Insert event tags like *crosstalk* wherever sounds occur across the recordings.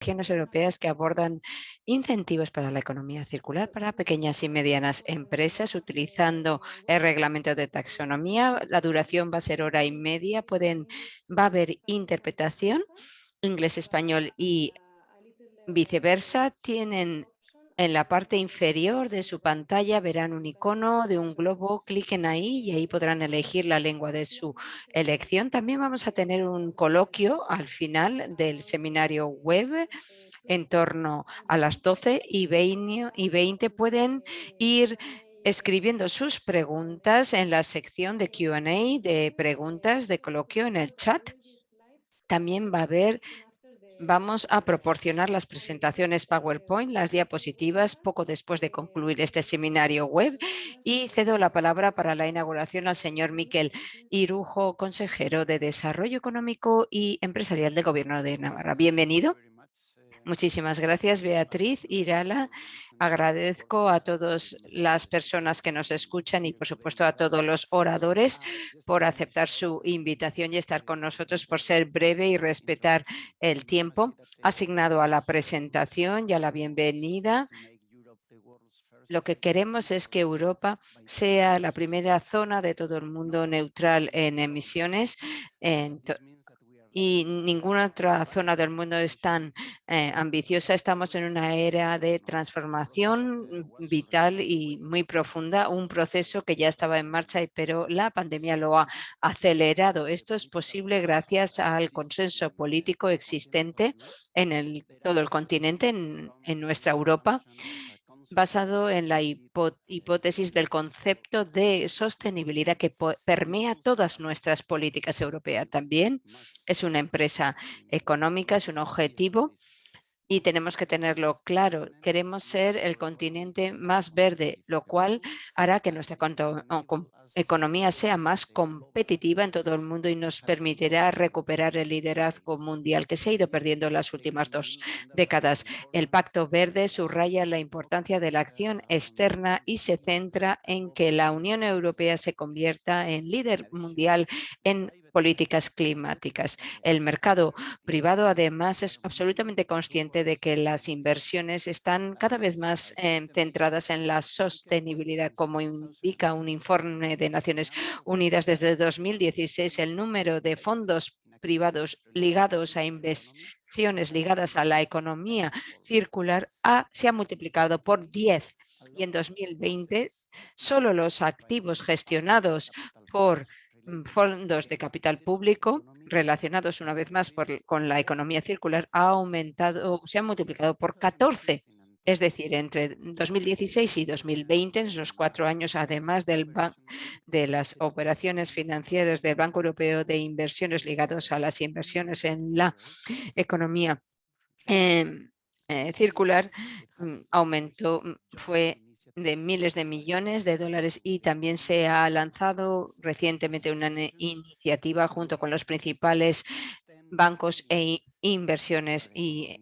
regiones europeas que abordan incentivos para la economía circular para pequeñas y medianas empresas utilizando el reglamento de taxonomía. La duración va a ser hora y media, pueden, va a haber interpretación inglés, español y viceversa. Tienen en la parte inferior de su pantalla verán un icono de un globo, cliquen ahí y ahí podrán elegir la lengua de su elección. También vamos a tener un coloquio al final del seminario web en torno a las 12 y 20, y 20 pueden ir escribiendo sus preguntas en la sección de Q&A de preguntas de coloquio en el chat. También va a haber vamos a proporcionar las presentaciones PowerPoint, las diapositivas, poco después de concluir este seminario web y cedo la palabra para la inauguración al señor Miquel Irujo, consejero de Desarrollo Económico y Empresarial del Gobierno de Navarra. Bienvenido. Muchísimas gracias, Beatriz Irala. Agradezco a todas las personas que nos escuchan y, por supuesto, a todos los oradores por aceptar su invitación y estar con nosotros, por ser breve y respetar el tiempo asignado a la presentación y a la bienvenida. Lo que queremos es que Europa sea la primera zona de todo el mundo neutral en emisiones y ninguna otra zona del mundo es tan eh, ambiciosa. Estamos en una era de transformación vital y muy profunda, un proceso que ya estaba en marcha, pero la pandemia lo ha acelerado. Esto es posible gracias al consenso político existente en el, todo el continente, en, en nuestra Europa basado en la hipótesis del concepto de sostenibilidad que permea todas nuestras políticas europeas. También es una empresa económica, es un objetivo y tenemos que tenerlo claro. Queremos ser el continente más verde, lo cual hará que nuestra economía sea más competitiva en todo el mundo y nos permitirá recuperar el liderazgo mundial que se ha ido perdiendo en las últimas dos décadas. El Pacto Verde subraya la importancia de la acción externa y se centra en que la Unión Europea se convierta en líder mundial en políticas climáticas. El mercado privado además es absolutamente consciente de que las inversiones están cada vez más eh, centradas en la sostenibilidad, como indica un informe de Naciones Unidas desde 2016, el número de fondos privados ligados a inversiones ligadas a la economía circular se ha multiplicado por 10 y en 2020 solo los activos gestionados por Mm, fondos de capital público relacionados una vez más con la economía circular ha aumentado, se ha multiplicado por 14 es decir, entre 2016 y 2020, en esos cuatro años, además del de las operaciones financieras del Banco Europeo de Inversiones ligados a las inversiones en la economía em, eh, circular, mm, aumentó, mm, fue de miles de millones de dólares y también se ha lanzado recientemente una iniciativa junto con los principales bancos e inversiones y,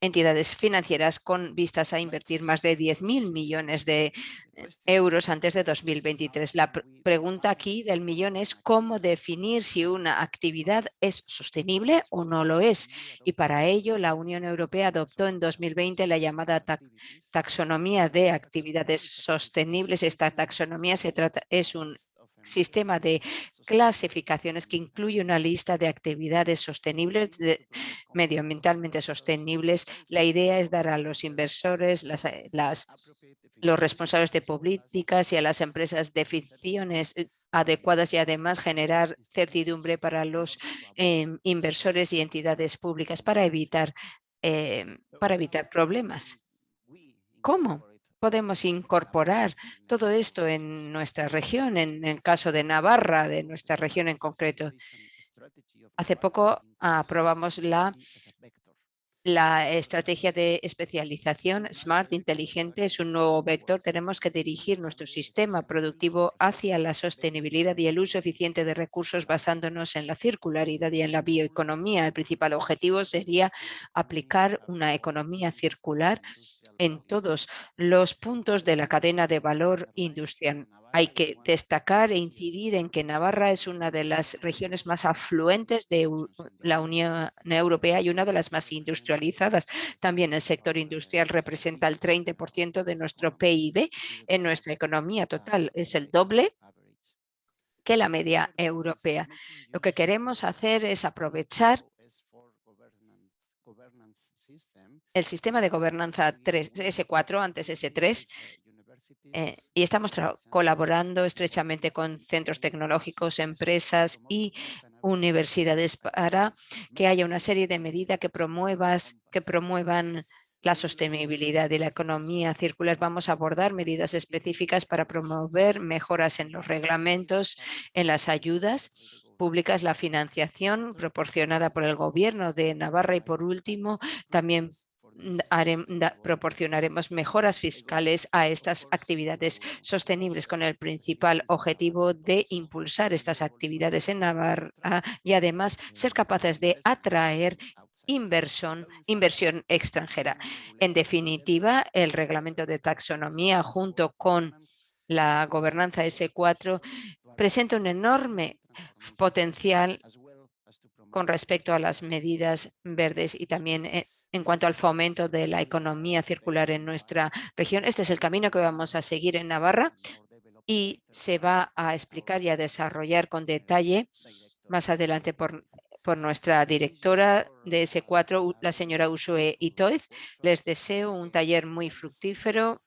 entidades financieras con vistas a invertir más de 10.000 millones de eh, euros antes de 2023. La pregunta aquí del millón es cómo definir si una actividad es sostenible o no lo es. Y para ello la Unión Europea adoptó en 2020 la llamada taxonomía de actividades sostenibles. Esta taxonomía se trata, es un sistema de clasificaciones que incluye una lista de actividades sostenibles, medioambientalmente sostenibles. La idea es dar a los inversores, las, eh, las, los responsables de políticas y a las empresas definiciones eh, adecuadas y además generar certidumbre para los em, inversores y entidades públicas para evitar, em, para evitar problemas. ¿Cómo? Podemos incorporar todo esto en nuestra región, en el caso de Navarra, de nuestra región en concreto. Hace poco aprobamos la, la estrategia de especialización Smart Inteligente, es un nuevo vector. Tenemos que dirigir nuestro sistema productivo hacia la sostenibilidad y el uso eficiente de recursos basándonos en la circularidad y en la bioeconomía. El principal objetivo sería aplicar una economía circular en todos los puntos de la cadena de valor industrial. Hay que destacar e incidir en que Navarra es una de las regiones más afluentes de la Unión Europea y una de las más industrializadas. También el sector industrial representa el 30% de nuestro PIB en nuestra economía total. Es el doble que la media europea. Lo que queremos hacer es aprovechar el sistema de gobernanza 3, S4, antes S3, eh, y estamos colaborando estrechamente con centros tecnológicos, empresas y universidades para que haya una serie de medidas que, promuevas, que promuevan la sostenibilidad y la economía circular. Vamos a abordar medidas específicas para promover mejoras en los reglamentos, en las ayudas públicas, la financiación proporcionada por el Gobierno de Navarra y, por último, también proporcionaremos mejoras fiscales a estas actividades sostenibles con el principal objetivo de impulsar estas actividades en Navarra y además ser capaces de atraer inversión, inversión extranjera. En definitiva, el reglamento de taxonomía junto con la gobernanza S4 presenta un enorme potencial con respecto a las medidas verdes y también eh, en cuanto al fomento de la economía circular en nuestra región. Este es el camino que vamos a seguir en Navarra y se va a explicar y a desarrollar con detalle más adelante por, por nuestra directora de S4, la señora Usue Itoiz. Les deseo un taller muy fructífero,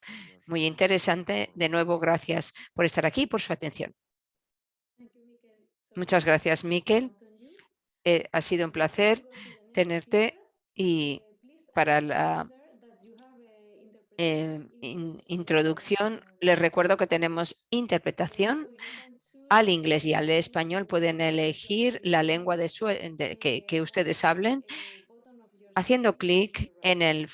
muy interesante. De nuevo, gracias por estar aquí y por su atención. Muchas gracias, Miquel. Eh, ha sido un placer tenerte y para la eh, introducción, les recuerdo que tenemos interpretación al inglés y al español. Pueden elegir la lengua de, que, ustedes hablen haciendo clic en el,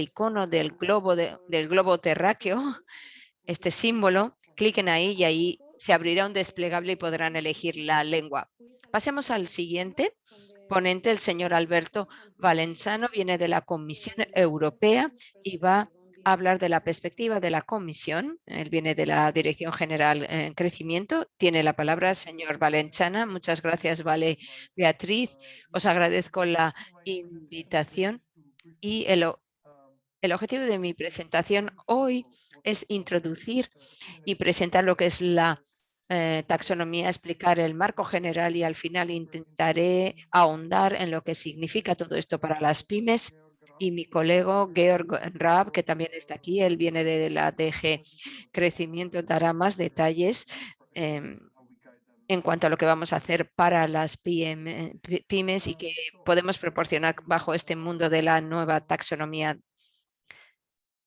icono del globo, globo terráqueo, este símbolo, cliquen ahí y ahí se abrirá un desplegable y podrán elegir la lengua. Pasemos al siguiente ponente, el señor Alberto Valenzano, viene de la Comisión Europea y va a hablar de la perspectiva de la Comisión. Él viene de la Dirección General en Crecimiento. Tiene la palabra señor Valenzana. Muchas gracias, Vale Beatriz. Os agradezco la invitación y el, el objetivo de mi presentación hoy es introducir y presentar lo que es la eh, taxonomía, explicar el marco general y al final intentaré ahondar en lo que significa todo esto para las pymes y mi colega Georg Raab, que también está aquí, él viene de la DG Crecimiento, dará más detalles em, en cuanto a lo que vamos a hacer para las pymes y que podemos proporcionar bajo este mundo de la nueva taxonomía.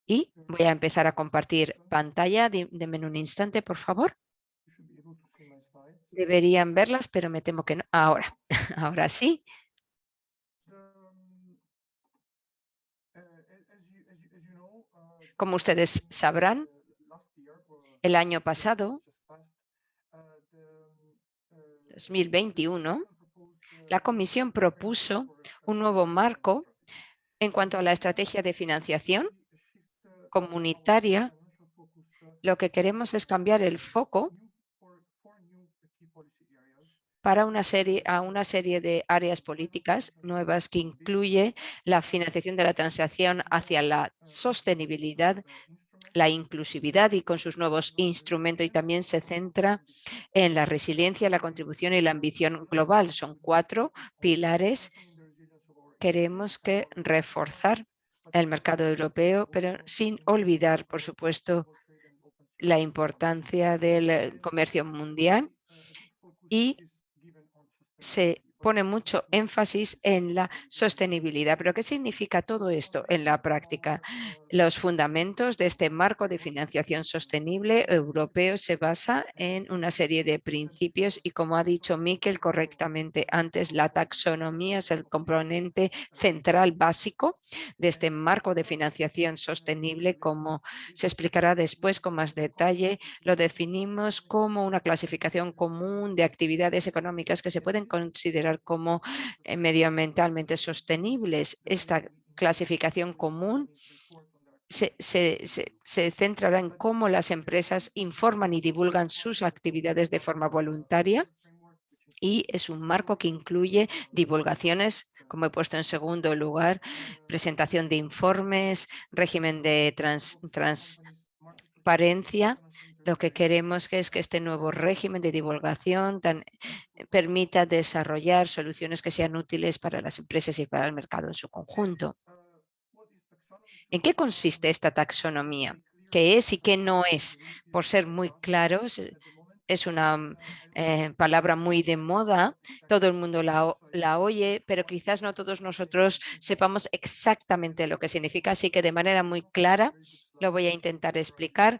Y voy a empezar a compartir pantalla. Denme un instante, por favor. Deberían verlas, pero me temo que no. Ahora, *laughs* ahora sí. Como ustedes sabrán, el año pasado, 2021, la Comisión propuso un nuevo marco en cuanto a la estrategia de financiación comunitaria. Lo que queremos es cambiar el foco para una serie, a una serie de áreas políticas nuevas que incluye la financiación de la transacción hacia la sostenibilidad, la inclusividad y con sus nuevos instrumentos y también se centra en la resiliencia, la contribución y la ambición global. Son cuatro pilares. Queremos que reforzar el mercado europeo, pero sin olvidar, por supuesto, la importancia del comercio mundial y se pone mucho énfasis en la sostenibilidad. ¿Pero qué significa todo esto en la práctica? Los fundamentos de este marco de financiación sostenible europeo se basa en una serie de principios y como ha dicho Miquel correctamente antes, la taxonomía es el componente central básico de este marco de financiación sostenible, como se explicará después con más detalle, lo definimos como una clasificación común de actividades económicas que se pueden considerar como eh, medioambientalmente sostenibles. Esta clasificación común se, se, centrará en cómo las empresas informan y divulgan sus actividades de forma voluntaria y es un marco que incluye divulgaciones, como he puesto en segundo lugar, presentación de informes, régimen de transparencia. Lo que queremos es que este nuevo régimen de divulgación permita desarrollar soluciones que sean útiles para las empresas y para el mercado en su conjunto. ¿En qué consiste esta taxonomía? ¿Qué es y qué no es? Por ser muy claros, es una mm, eh, palabra muy de moda, todo el mundo la, oye, pero quizás no todos nosotros sepamos exactamente lo que significa, así que de manera muy clara lo voy a intentar explicar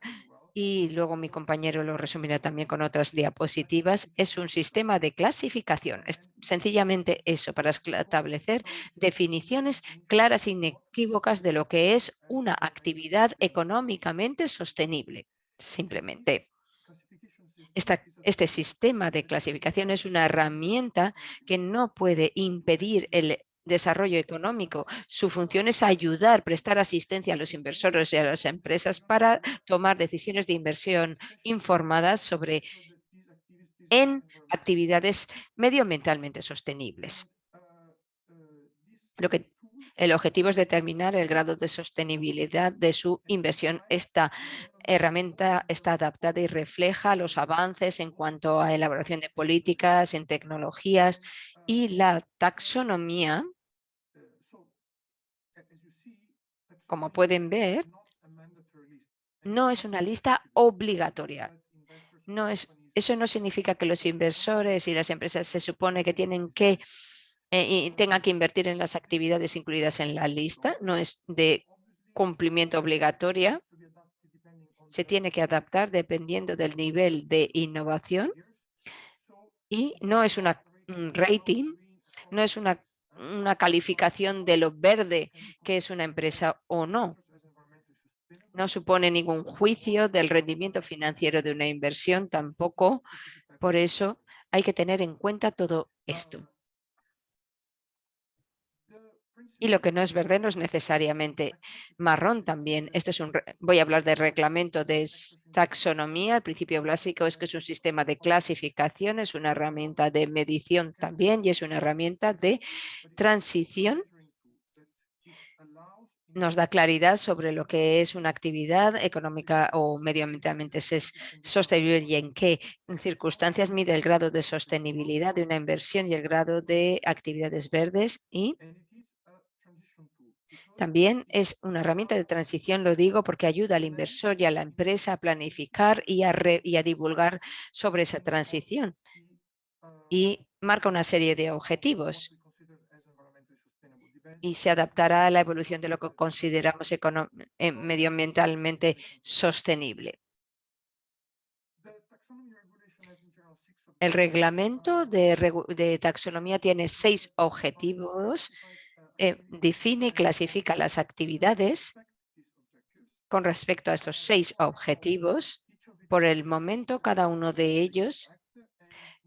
y luego mi compañero lo resumirá también con otras diapositivas, es un sistema de clasificación. Es sencillamente eso, para establecer definiciones claras e inequívocas de lo que es una actividad económicamente sostenible, simplemente este sistema de clasificación es una herramienta que no puede impedir el desarrollo económico. Su función es ayudar, prestar asistencia a los inversores y a las empresas para tomar decisiones de inversión informadas sobre en actividades medioambientalmente sostenibles. Lo que el objetivo es determinar el grado de sostenibilidad de su inversión. Esta herramienta está adaptada y refleja los avances en cuanto a elaboración de políticas, en tecnologías y la taxonomía. Como pueden ver, no es una lista obligatoria. No es, eso no significa que los inversores y las empresas se supone que tienen que eh, y tenga que invertir en las actividades incluidas en la lista, no es de cumplimiento obligatoria, se tiene que adaptar dependiendo del nivel de innovación y no es una un rating, no es una, una calificación de lo verde que es una empresa o no. No supone ningún juicio del rendimiento financiero de una inversión tampoco. Por eso hay que tener en cuenta todo esto. Y lo que no es verde no es necesariamente marrón también. Este es un, voy a hablar de reglamento de taxonomía. El principio básico es que es un sistema de clasificación, es una herramienta de medición también y es una herramienta de transición nos da claridad sobre lo que es una actividad económica o medioambientalmente sostenible y en qué circunstancias mide el grado de sostenibilidad de una inversión y el grado de actividades verdes y también es una herramienta de transición, lo digo porque ayuda al inversor y a la empresa a planificar y a, divulgar sobre esa transición. Y marca una serie de objetivos y se adaptará a la evolución de lo que consideramos eh, medioambientalmente sostenible. El reglamento de, taxonomía tiene seis objetivos eh, define y clasifica las actividades con respecto a estos seis objetivos. Por el momento, cada uno de ellos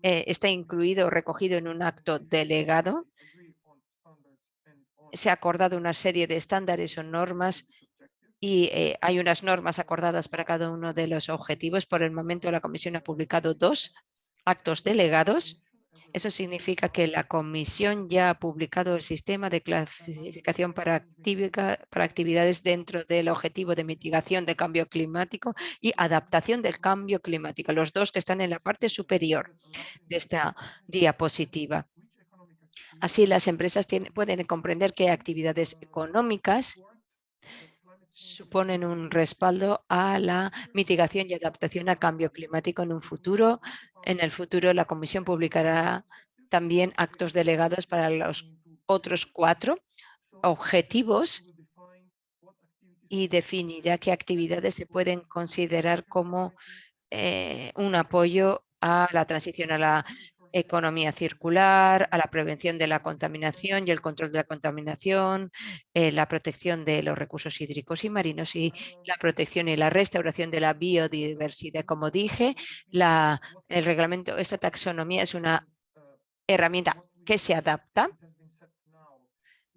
eh, está incluido o recogido en un acto delegado. Se ha acordado una serie de estándares o normas y eh, hay unas normas acordadas para cada uno de los objetivos. Por el momento, la Comisión ha publicado dos actos delegados eso significa que la Comisión ya ha publicado el sistema de clasificación para, actividades dentro del objetivo de mitigación de cambio climático y adaptación del cambio climático, los dos que están en la parte superior de esta diapositiva. Así las empresas pueden comprender qué actividades económicas suponen un respaldo a la mitigación y adaptación al cambio climático en un futuro. En el futuro la Comisión publicará también actos delegados para los otros cuatro objetivos y definirá qué actividades se pueden considerar como eh, un apoyo a la transición a la economía circular, a la prevención de la contaminación y el control de la contaminación, eh, la protección de los recursos hídricos y marinos y la protección y la restauración de la biodiversidad. Como dije, la, el reglamento, esta taxonomía es una herramienta que se adapta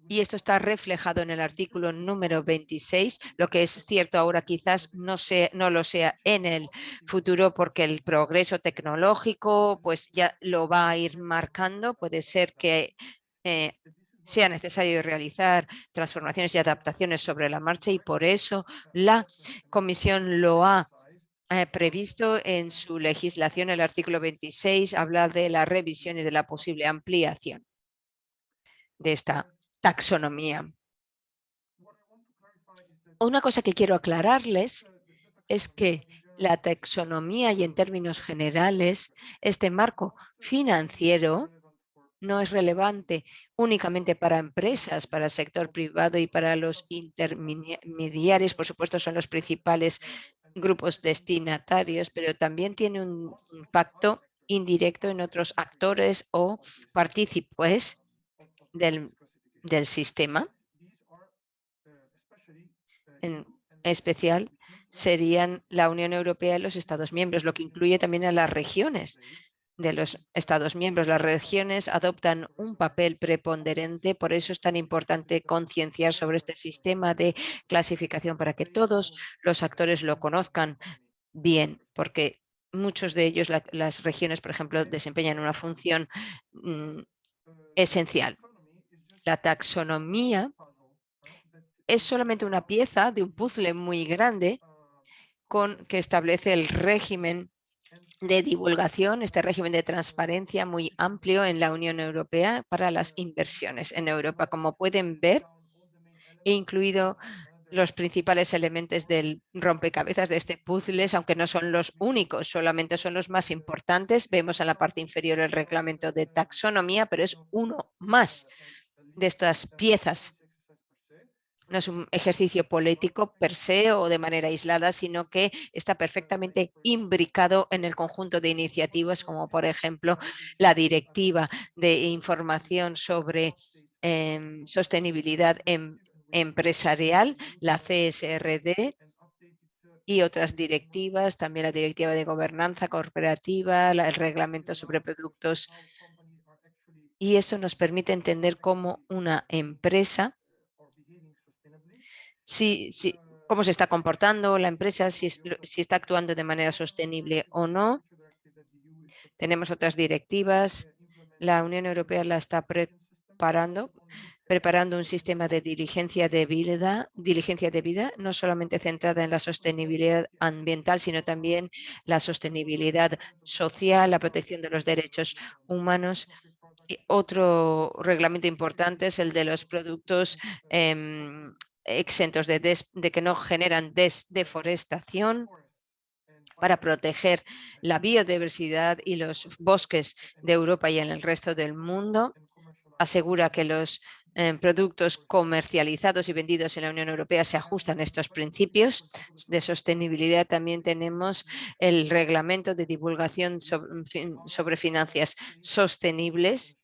y esto está reflejado en el artículo número 26, lo que es cierto ahora quizás no, no lo sea en el futuro porque el progreso tecnológico pues ya lo va a ir marcando, puede ser que eh, sea necesario realizar transformaciones y adaptaciones sobre la marcha y por eso la Comisión lo ha eh, previsto en su legislación. El artículo 26 habla de la revisión y de la posible ampliación de esta taxonomía. Una cosa que quiero aclararles es que la taxonomía y en términos generales este marco financiero no es relevante únicamente para empresas, para el sector privado y para los intermediarios, por supuesto son los principales grupos destinatarios, pero también tiene un impacto indirecto en otros actores o partícipes del, del sistema. En especial serían la Unión Europea y los Estados miembros, lo que incluye también a las regiones de los Estados miembros. Las regiones adoptan un papel preponderante, por eso es tan importante concienciar sobre este sistema de clasificación para que todos los actores lo conozcan bien, porque muchos de ellos, las regiones, por ejemplo, desempeñan una función mm, esencial. La taxonomía es solamente una pieza de un puzzle muy grande con que establece el régimen de divulgación, este régimen de transparencia muy amplio en la Unión Europea para las inversiones en Europa. Como pueden ver, he incluido los principales elementos del rompecabezas de este puzzle, aunque no son los únicos, solamente son los más importantes. Vemos en la parte inferior el reglamento de taxonomía, pero es uno más de estas piezas no es un ejercicio político per se o de manera aislada, sino que está perfectamente imbricado en el conjunto de iniciativas, como por ejemplo la directiva de información sobre em, sostenibilidad em, empresarial, la CSRD, y otras directivas, también la directiva de gobernanza corporativa, el reglamento sobre productos. Y eso nos permite entender cómo una empresa si, cómo se está comportando la empresa, si, si está actuando de manera sostenible o no. Tenemos otras directivas. La Unión Europea la está preparando, preparando un sistema de diligencia de vida, diligencia de vida, no solamente centrada en la sostenibilidad ambiental, sino también la sostenibilidad social, la protección de los derechos humanos. Otro reglamento importante es el de los productos em, exentos de, que no generan deforestación para proteger la biodiversidad y los bosques de Europa y en el resto del mundo. Asegura que los eh, productos comercializados y vendidos en la Unión Europea se ajustan a estos principios de sostenibilidad. También tenemos el reglamento de divulgación sobre finanzas sostenibles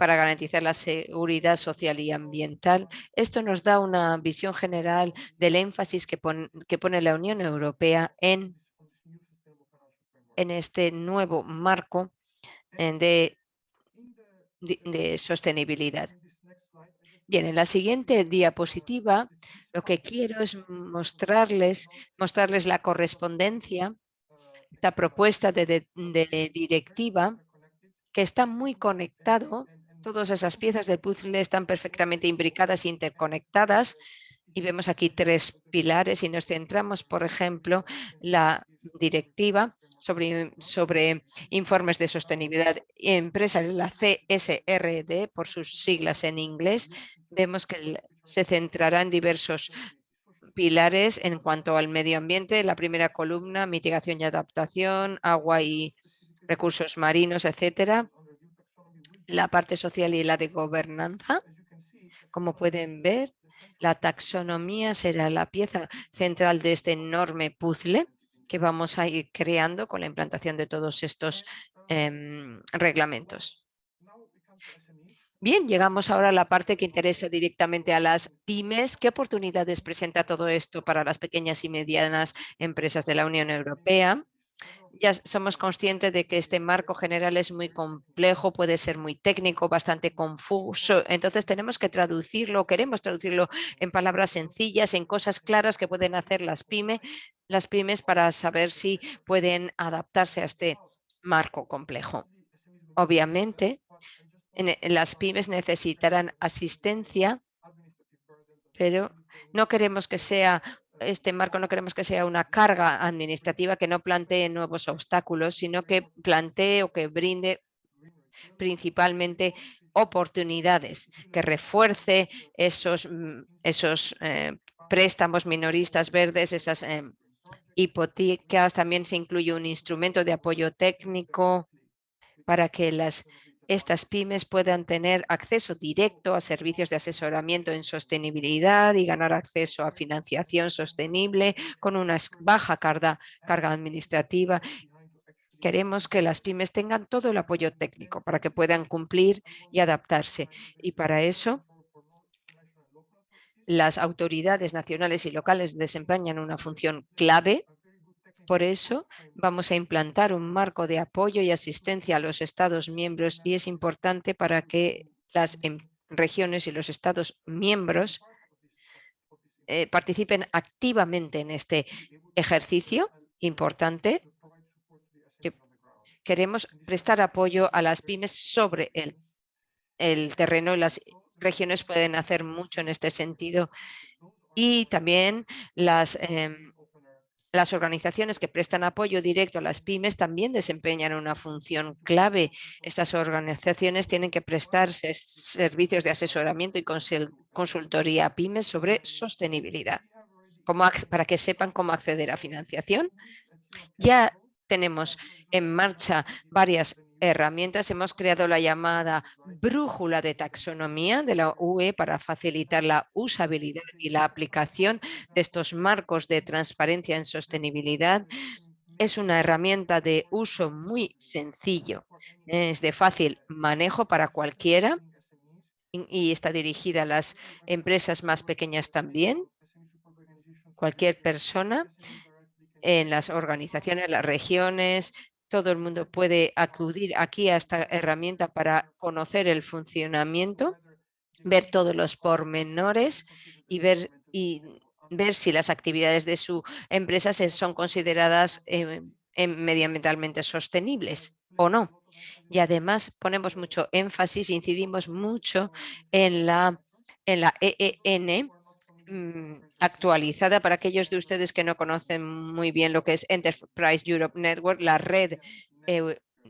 para garantizar la seguridad social y ambiental. Esto nos da una visión general del énfasis que, pone la Unión Europea en, en este nuevo marco de, de, sostenibilidad. Bien, en la siguiente diapositiva lo que quiero es mostrarles, mostrarles la correspondencia, esta propuesta de, de directiva que está muy conectado Todas esas piezas del puzzle están perfectamente imbricadas e interconectadas y vemos aquí tres pilares y nos centramos, por ejemplo, la directiva sobre, sobre informes de sostenibilidad empresarial, la CSRD, por sus siglas en inglés. Vemos que se centrará en diversos pilares en cuanto al medio ambiente. La primera columna, mitigación y adaptación, agua y recursos marinos, etcétera la parte social y la de gobernanza. Como pueden ver, la taxonomía será la pieza central de este enorme puzzle que vamos a ir creando con la implantación de todos estos em, reglamentos. Bien, llegamos ahora a la parte que interesa directamente a las pymes. ¿Qué oportunidades presenta todo esto para las pequeñas y medianas empresas de la Unión Europea? ya somos conscientes de que este marco general es muy complejo, puede ser muy técnico, bastante confuso. Entonces tenemos que traducirlo, queremos traducirlo en palabras sencillas, en cosas claras que pueden hacer las, pyme, las pymes para saber si pueden adaptarse a este marco complejo. Obviamente, las pymes necesitarán asistencia, pero no queremos que sea este marco no queremos que sea una carga administrativa que no plantee nuevos obstáculos, sino que plantee o que brinde principalmente oportunidades, que refuerce esos, mm, esos eh, préstamos minoristas verdes, esas eh, hipotecas. También se incluye un instrumento de apoyo técnico para que estas pymes puedan tener acceso directo a servicios de asesoramiento en sostenibilidad y ganar acceso a financiación sostenible con una baja carga, carga administrativa. Queremos que las pymes tengan todo el apoyo técnico para que puedan cumplir y adaptarse. Y para eso las autoridades nacionales y locales desempeñan una función clave por eso vamos a implantar un marco de apoyo y asistencia a los Estados miembros y es importante para que las em, regiones y los Estados miembros eh, participen activamente en este ejercicio importante. Que queremos prestar apoyo a las pymes sobre el, el terreno y las regiones pueden hacer mucho en este sentido. Y también las em, las organizaciones que prestan apoyo directo a las pymes también desempeñan una función clave. Estas organizaciones tienen que prestar servicios de asesoramiento y consultoría a pymes sobre sostenibilidad, para que sepan cómo acceder a financiación. Ya tenemos en marcha varias herramientas. Hemos creado la llamada brújula de taxonomía de la UE para facilitar la usabilidad y la aplicación de estos marcos de transparencia en sostenibilidad. Es una herramienta de uso muy sencillo, es de fácil manejo para cualquiera y está dirigida a las empresas más pequeñas también. Cualquier persona en las organizaciones, las regiones, todo el mundo puede acudir aquí a esta herramienta para conocer el funcionamiento, ver todos los pormenores y ver, y ver si las actividades de su empresa son consideradas eh, medioambientalmente sostenibles o no. Y además ponemos mucho énfasis, incidimos mucho en la, en la EEN, actualizada para aquellos de ustedes que no conocen muy bien lo que es Enterprise Europe Network, la red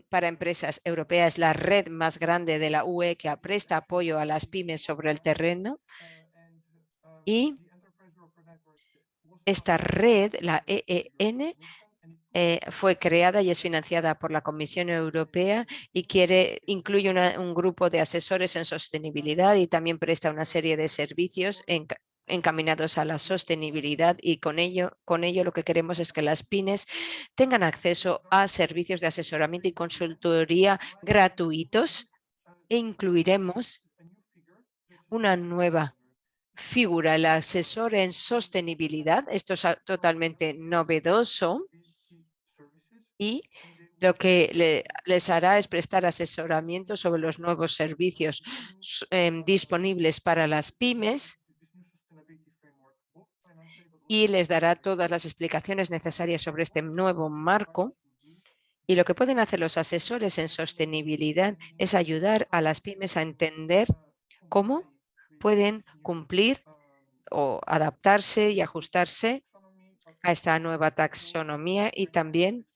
para empresas europeas, la red más grande de la UE que presta apoyo a las pymes sobre el terreno. Y esta red, la EEN, eh, fue creada y es financiada por la Comisión Europea y quiere incluye un grupo de asesores en sostenibilidad y también presta una serie de servicios en, encaminados a la sostenibilidad y con ello, con ello lo que queremos es que las pymes tengan acceso a servicios de asesoramiento y consultoría gratuitos e incluiremos una nueva figura, el asesor en sostenibilidad. Esto es totalmente novedoso y lo que les hará es prestar asesoramiento sobre los nuevos servicios em, disponibles para las pymes y les dará todas las explicaciones necesarias sobre este nuevo marco. Y lo que pueden hacer los asesores en sostenibilidad es ayudar a las pymes a entender cómo pueden cumplir o adaptarse y ajustarse a esta nueva taxonomía y también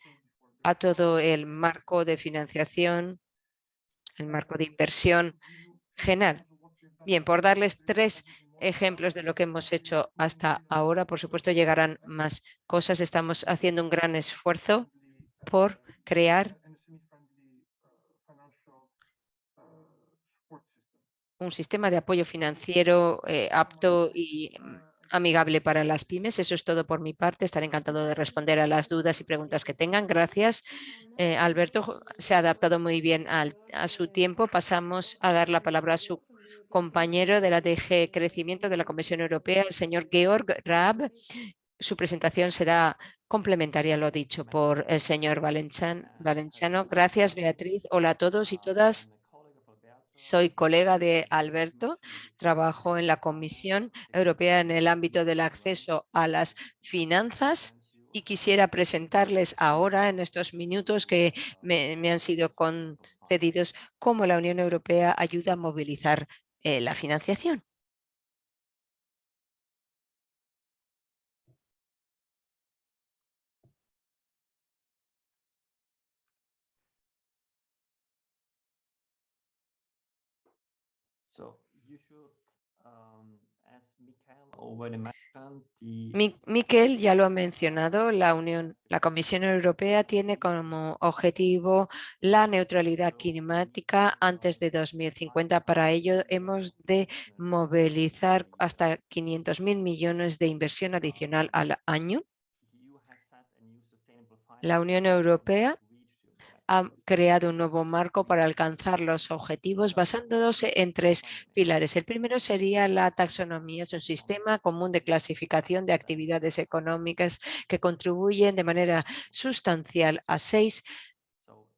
a todo el marco de financiación, el marco de inversión general. Bien, por darles tres ejemplos de lo que hemos hecho hasta ahora. Por supuesto, llegarán más cosas. Estamos haciendo un gran esfuerzo por crear un sistema de apoyo financiero eh, apto y mm, amigable para las pymes. Eso es todo por mi parte. Estaré encantado de responder a las dudas y preguntas que tengan. Gracias. Eh, Alberto se ha adaptado muy bien a su tiempo. Pasamos a dar la palabra a su compañero de la DG Crecimiento de la Comisión Europea, el señor Georg Raab, su presentación será complementaria lo dicho por el señor Valencian- Valenciano. Gracias, Beatriz. Hola a todos y todas. Soy colega de Alberto, trabajo en la Comisión Europea en el ámbito del acceso a las finanzas y quisiera presentarles ahora, en estos minutos que me, me han sido concedidos, cómo la Unión Europea ayuda a movilizar eh, la financiación. Miquel ya lo ha mencionado, la Unión, la Comisión Europea tiene como objetivo la neutralidad climática antes de 2050. Para ello hemos de movilizar hasta 500 mil millones de inversión adicional al año. La Unión Europea ha creado un nuevo marco para alcanzar los objetivos basándose en tres pilares. El primero sería la taxonomía, es un sistema común de clasificación de actividades económicas que contribuyen de manera sustancial a seis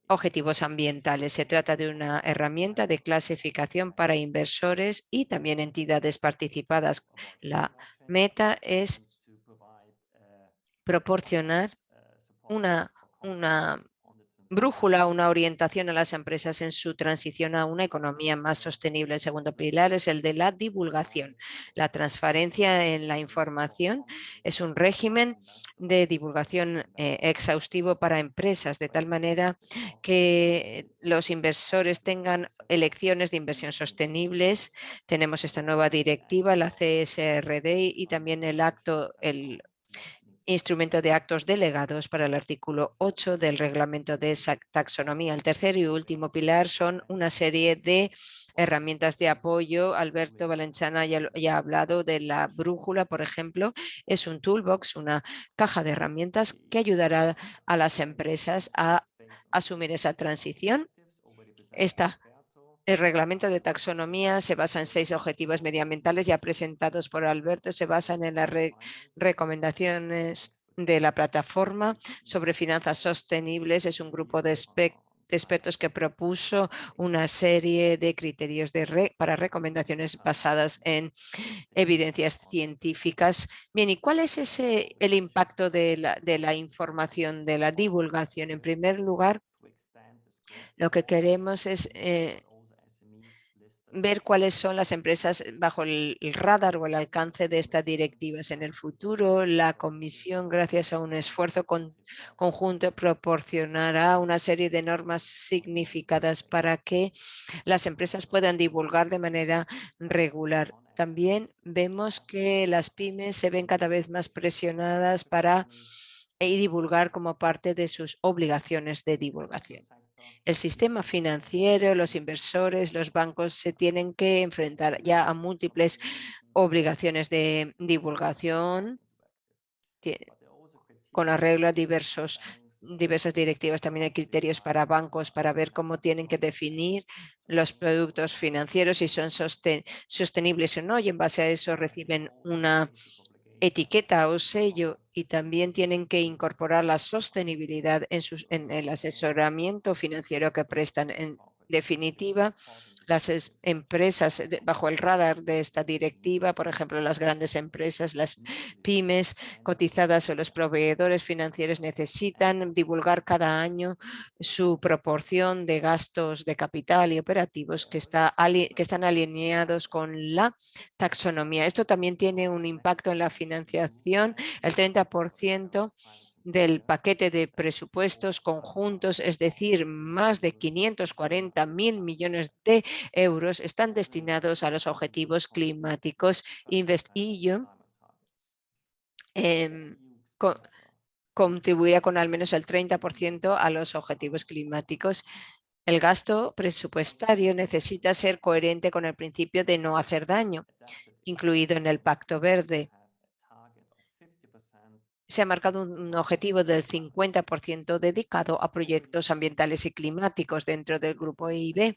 objetivos ambientales. Se trata de una herramienta de clasificación para inversores y también entidades participadas. La meta es uh, proporcionar support una, una brújula, una orientación a las empresas en su transición a una economía más sostenible. El segundo pilar es el de la divulgación. La transparencia en la información es un régimen de divulgación eh, exhaustivo para empresas, de tal manera que los inversores tengan elecciones de inversión sostenibles. Tenemos esta nueva directiva, la CSRD y también el acto, el instrumento de actos delegados para el artículo 8 del reglamento de esa taxonomía. El tercer y último pilar son una serie de herramientas de apoyo. Alberto Valenciana ya, ha hablado de la brújula, por ejemplo. Es un toolbox, una caja de herramientas que ayudará a las empresas a asumir esa transición. Esta el reglamento de taxonomía se basa en seis objetivos medioambientales ya presentados por Alberto. Se basan en las re- recomendaciones de la plataforma sobre finanzas sostenibles. Es un grupo de, expertos que propuso una serie de criterios para recomendaciones basadas en evidencias científicas. Bien, ¿y cuál es ese, el impacto de la, de la información, de la divulgación? En primer lugar, lo que queremos es eh, ver cuáles son las empresas bajo el radar o el alcance de estas directivas. En el futuro, la Comisión, gracias a un esfuerzo con- conjunto, proporcionará una serie de normas significadas para que las empresas puedan divulgar de manera regular. También vemos que las pymes se ven cada vez más presionadas para eh, divulgar como parte de sus obligaciones de divulgación. El sistema financiero, los inversores, los bancos se tienen que enfrentar ya a múltiples obligaciones de divulgación con arreglo a diversas directivas. También hay criterios para bancos para ver cómo tienen que definir los productos financieros, si son soste- sostenibles o no, y en base a eso reciben una etiqueta o sello y también tienen que incorporar la sostenibilidad en, sus, en el asesoramiento financiero que prestan. En definitiva, las es- empresas de- bajo el radar de esta directiva, por ejemplo, las grandes empresas, las pymes cotizadas o los proveedores financieros necesitan divulgar cada año su proporción de gastos de capital y operativos que, está, que están alineados con la taxonomía. Esto también tiene un impacto en la financiación. El 30% del paquete de presupuestos conjuntos, es decir, más de 540 mil millones de euros están destinados a los objetivos climáticos. InvestEU em, co- contribuirá con al menos el 30% a los objetivos climáticos. El gasto presupuestario necesita ser coherente con el principio de no hacer daño, incluido en el Pacto Verde. Se ha marcado un objetivo del 50% dedicado a proyectos ambientales y climáticos dentro del grupo EIB.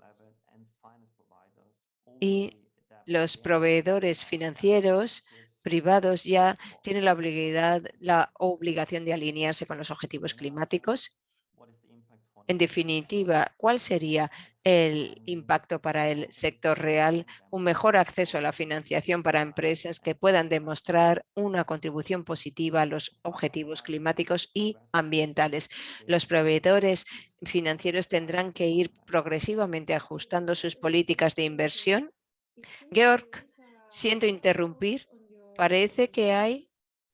Y los proveedores financieros privados ya tienen la, la obligación de alinearse con los objetivos climáticos. En definitiva, ¿cuál sería el impacto para el sector real? Un mejor acceso a la financiación para empresas que puedan demostrar una contribución positiva a los objetivos climáticos y ambientales. Los proveedores financieros tendrán que ir progresivamente ajustando sus políticas de inversión. Georg, siento interrumpir. Parece que hay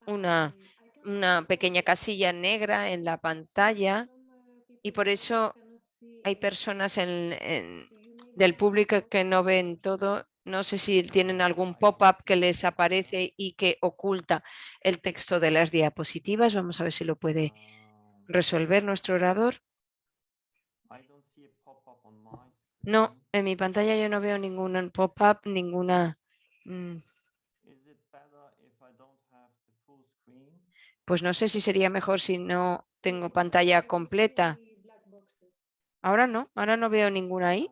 una, una pequeña casilla negra en la pantalla y por eso hay personas del público que no ven todo. No sé si tienen algún pop-up que les aparece y que oculta el texto de las diapositivas. Vamos a ver si lo puede resolver nuestro orador. No, en mi pantalla yo no veo ningún pop-up, ninguna... Mm. Pues no sé si sería mejor si no tengo pantalla completa. Ahora no, ahora no veo ninguna ahí.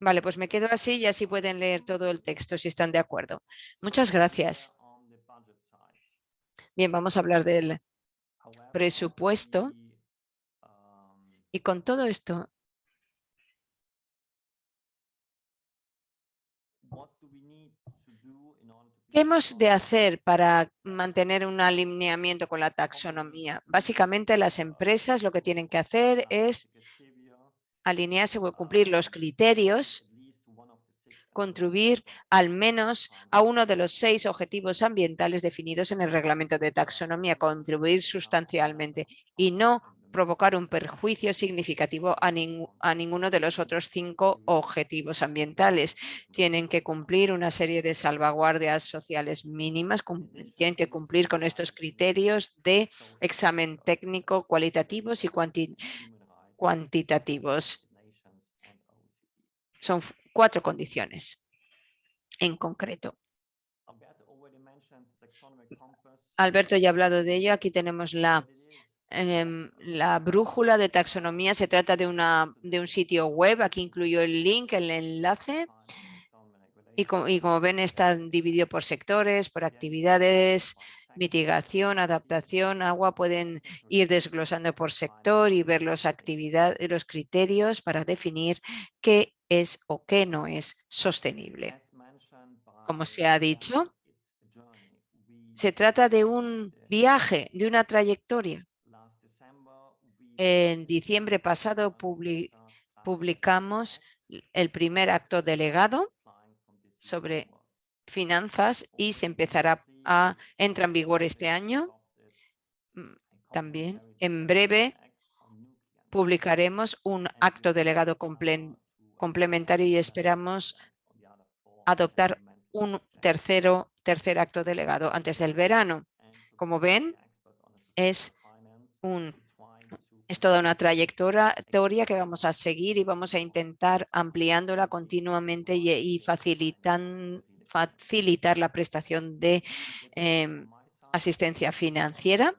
Vale, pues me quedo así y así pueden leer todo el texto si están de acuerdo. Muchas gracias. Bien, vamos a hablar del presupuesto. Y con todo esto, ¿Qué hemos de hacer para mantener un alineamiento con la taxonomía? Básicamente las empresas lo que tienen que hacer es alinearse o cumplir los criterios, contribuir al menos a uno de los seis objetivos ambientales definidos en el reglamento de taxonomía, contribuir sustancialmente y no provocar un perjuicio significativo a, ninguno de los otros cinco objetivos ambientales. Tienen que cumplir una serie de salvaguardias sociales mínimas, tienen que cumplir con estos criterios de examen técnico, cualitativos y cuantitativos cuantitativos. Son cuatro condiciones en concreto. Alberto ya ha hablado de ello. Aquí tenemos la, em, la brújula de taxonomía. Se trata de, una, de un sitio web. Aquí incluyo el link, el enlace. Y como, y como ven, está dividido por sectores, por actividades, mitigación, adaptación, agua, pueden ir desglosando por sector y ver los, actividades, los criterios para definir qué es o qué no es sostenible. Como se ha dicho, se trata de un viaje, de una trayectoria. En diciembre pasado publicamos el primer acto delegado sobre finanzas y se empezará entra en vigor este año. Mm, también en breve publicaremos un acto delegado complementario y esperamos adoptar un tercero, tercer acto delegado antes del verano. Como ven, es, un, es toda una trayectoria que vamos a seguir y vamos a intentar ampliándola continuamente y, y facilitando facilitar la prestación de em, asistencia financiera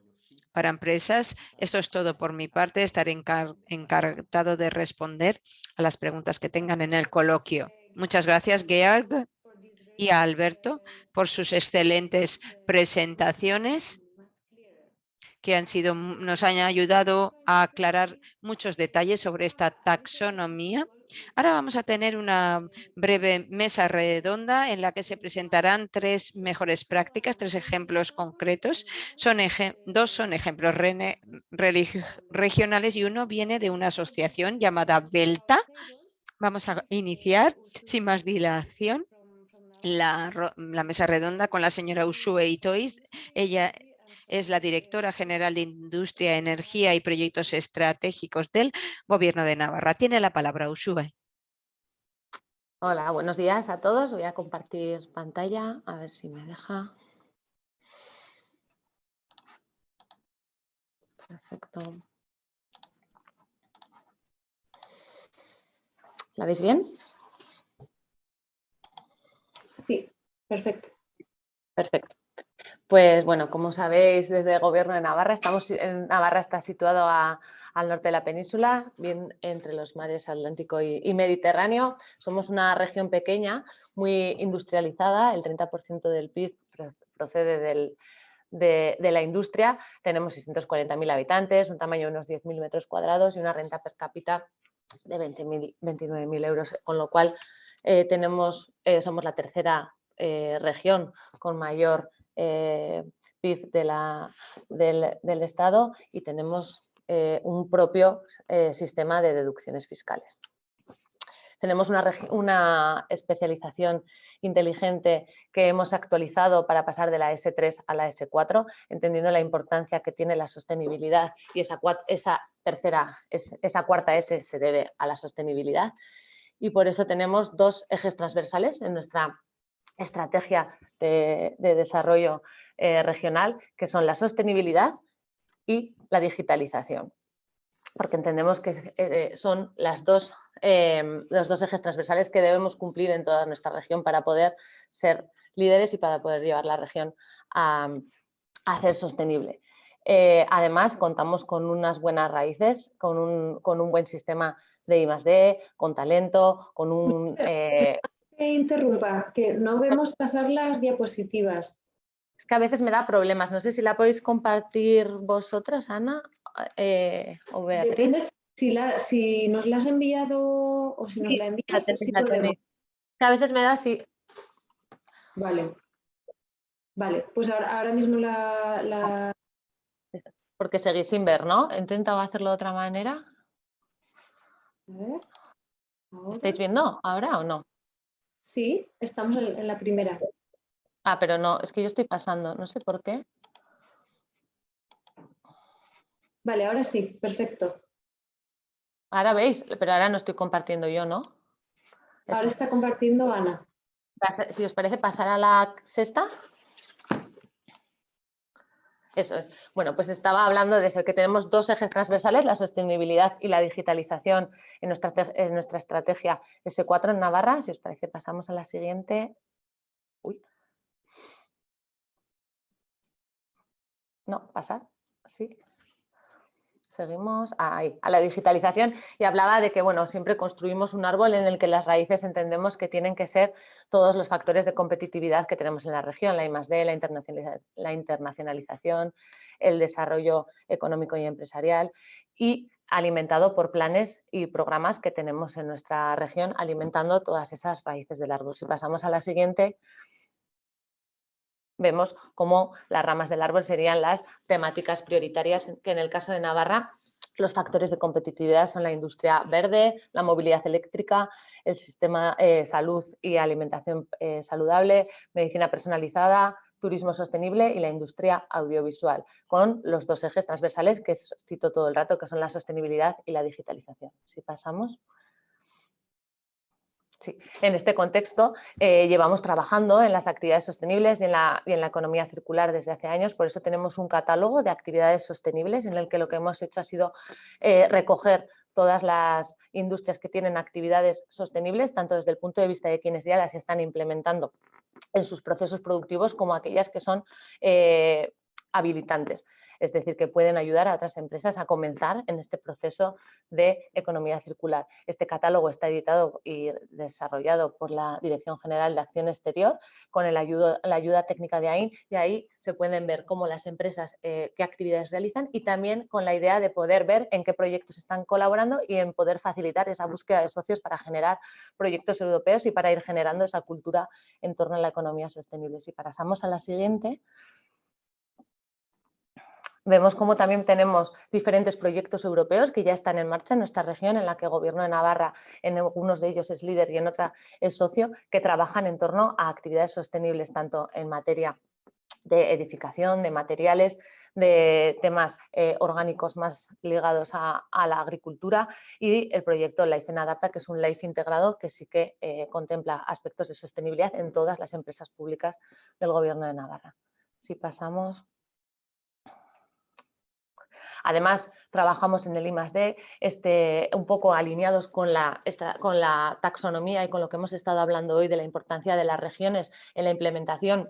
para empresas. Esto es todo por mi parte. Estaré encargado de responder a las preguntas que tengan en el coloquio. Muchas gracias, Georg y a Alberto por sus excelentes presentaciones que han sido, nos han ayudado a aclarar muchos detalles sobre esta taxonomía Ahora vamos a tener una breve mesa redonda en la que se presentarán tres mejores prácticas, tres ejemplos concretos. Son dos son ejemplos regionales y uno viene de una asociación llamada Belta. Vamos a iniciar sin más dilación la, mesa redonda con la señora Ushue Itois. Ella es la directora general de Industria, Energía y Proyectos Estratégicos del Gobierno de Navarra. Tiene la palabra Ushue. Hola, buenos días a todos. Voy a compartir pantalla, a ver si me deja. Perfecto. ¿La veis bien? Sí, perfecto. Perfecto. Pues bueno, como sabéis, desde el Gobierno de Navarra, estamos Navarra está situado al norte de la península, bien entre los mares Atlántico y, Mediterráneo. Somos una región pequeña, muy industrializada, el 30% del PIB pro- procede de, la industria. Tenemos 640.000 habitantes, un tamaño de unos 10.000 metros cuadrados y una renta per cápita de 20.000 29.000 euros, con lo cual eh, tenemos, eh, somos la tercera eh, región con mayor eh, PIB de la- del, Estado y tenemos eh, un propio eh, sistema de deducciones fiscales. Tenemos una, una especialización inteligente que hemos actualizado para pasar de la S3 a la S4, entendiendo la importancia que tiene la sostenibilidad y esa, esa tercera, es- esa cuarta S se debe a la sostenibilidad. Y por eso tenemos dos ejes transversales en nuestra estrategia de, de desarrollo eh, regional, que son la sostenibilidad y la digitalización. Porque entendemos que eh, son las dos, eh, los dos ejes transversales que debemos cumplir en toda nuestra región para poder ser líderes y para poder llevar la región a, a ser sostenible. Eh, además, contamos con unas buenas raíces, con un, con un buen sistema de I+D, con talento, con un... *laughs* eh, Que interrumpa, que no vemos pasar las diapositivas. Es que a veces me da problemas. No sé si la podéis compartir vosotras, Ana eh, o Beatriz. Depende si, la, si nos la has enviado o si nos Sí, la envías. sí la. Que a veces me da así. Vale. Vale, pues ahora, ahora mismo la, la- Porque seguís sin ver, ¿no? He intentado hacerlo de otra manera. a ver. ¿Estáis viendo ahora o no? Sí, estamos en, en la primera. Ah, pero no, es que yo estoy pasando, no sé por qué. Vale, ahora sí, perfecto. Ahora veis, pero ahora no estoy compartiendo yo, ¿no? Ahora Eso. está compartiendo Ana. Si os parece pasar a la sexta. Eso es. Bueno, pues estaba hablando de eso, que tenemos dos ejes transversales, la sostenibilidad y la digitalización en nuestra, en nuestra estrategia S4 en Navarra. Si os parece, pasamos a la siguiente. Uy. No, pasar. Sí. Seguimos a la digitalización y hablaba de que bueno, siempre construimos un árbol en el que las raíces entendemos que tienen que ser todos los factores de competitividad que tenemos en la región, la I+D, la, la internacionalización, el desarrollo económico y empresarial y alimentado por planes y programas que tenemos en nuestra región alimentando todas esas raíces del árbol. Si pasamos a la siguiente, vemos cómo las ramas del árbol serían las temáticas prioritarias, que en el caso de Navarra los factores de competitividad son la industria verde, la movilidad eléctrica, el sistema eh, salud y alimentación eh, saludable, medicina personalizada, turismo sostenible y la industria audiovisual, con los dos ejes transversales que cito todo el rato, que son la sostenibilidad y la digitalización. Si pasamos. Sí, en este contexto eh, llevamos trabajando en las actividades sostenibles y en, la, economía circular desde hace años, por eso tenemos un catálogo de actividades sostenibles en el que lo que hemos hecho ha sido eh, recoger todas las industrias que tienen actividades sostenibles, tanto desde el punto de vista de quienes ya las están implementando en sus procesos productivos como aquellas que son eh, habilitantes, es decir, que pueden ayudar a otras empresas a comenzar en este proceso de economía circular. Este catálogo está editado y desarrollado por la Dirección General de Acción Exterior con la ayuda técnica de AIN y ahí se pueden ver cómo las empresas eh, qué actividades realizan y también con la idea de poder ver en qué proyectos están colaborando y en poder facilitar esa búsqueda de socios para generar proyectos europeos y para ir generando esa cultura en torno a la economía sostenible. Si pasamos a la siguiente. Vemos cómo también tenemos diferentes proyectos europeos que ya están en marcha en nuestra región, en la que el Gobierno de Navarra, en algunos de ellos es líder y en otra es socio, que trabajan en torno a actividades sostenibles, tanto en materia de edificación, de materiales, de temas eh, orgánicos más ligados a, la agricultura y el proyecto Life en Adapta, que es un Life integrado que sí que eh, contempla aspectos de sostenibilidad en todas las empresas públicas del Gobierno de Navarra. Si pasamos... Además, trabajamos en el I+D este, un poco alineados con la, con la taxonomía y con lo que hemos estado hablando hoy de la importancia de las regiones en la implementación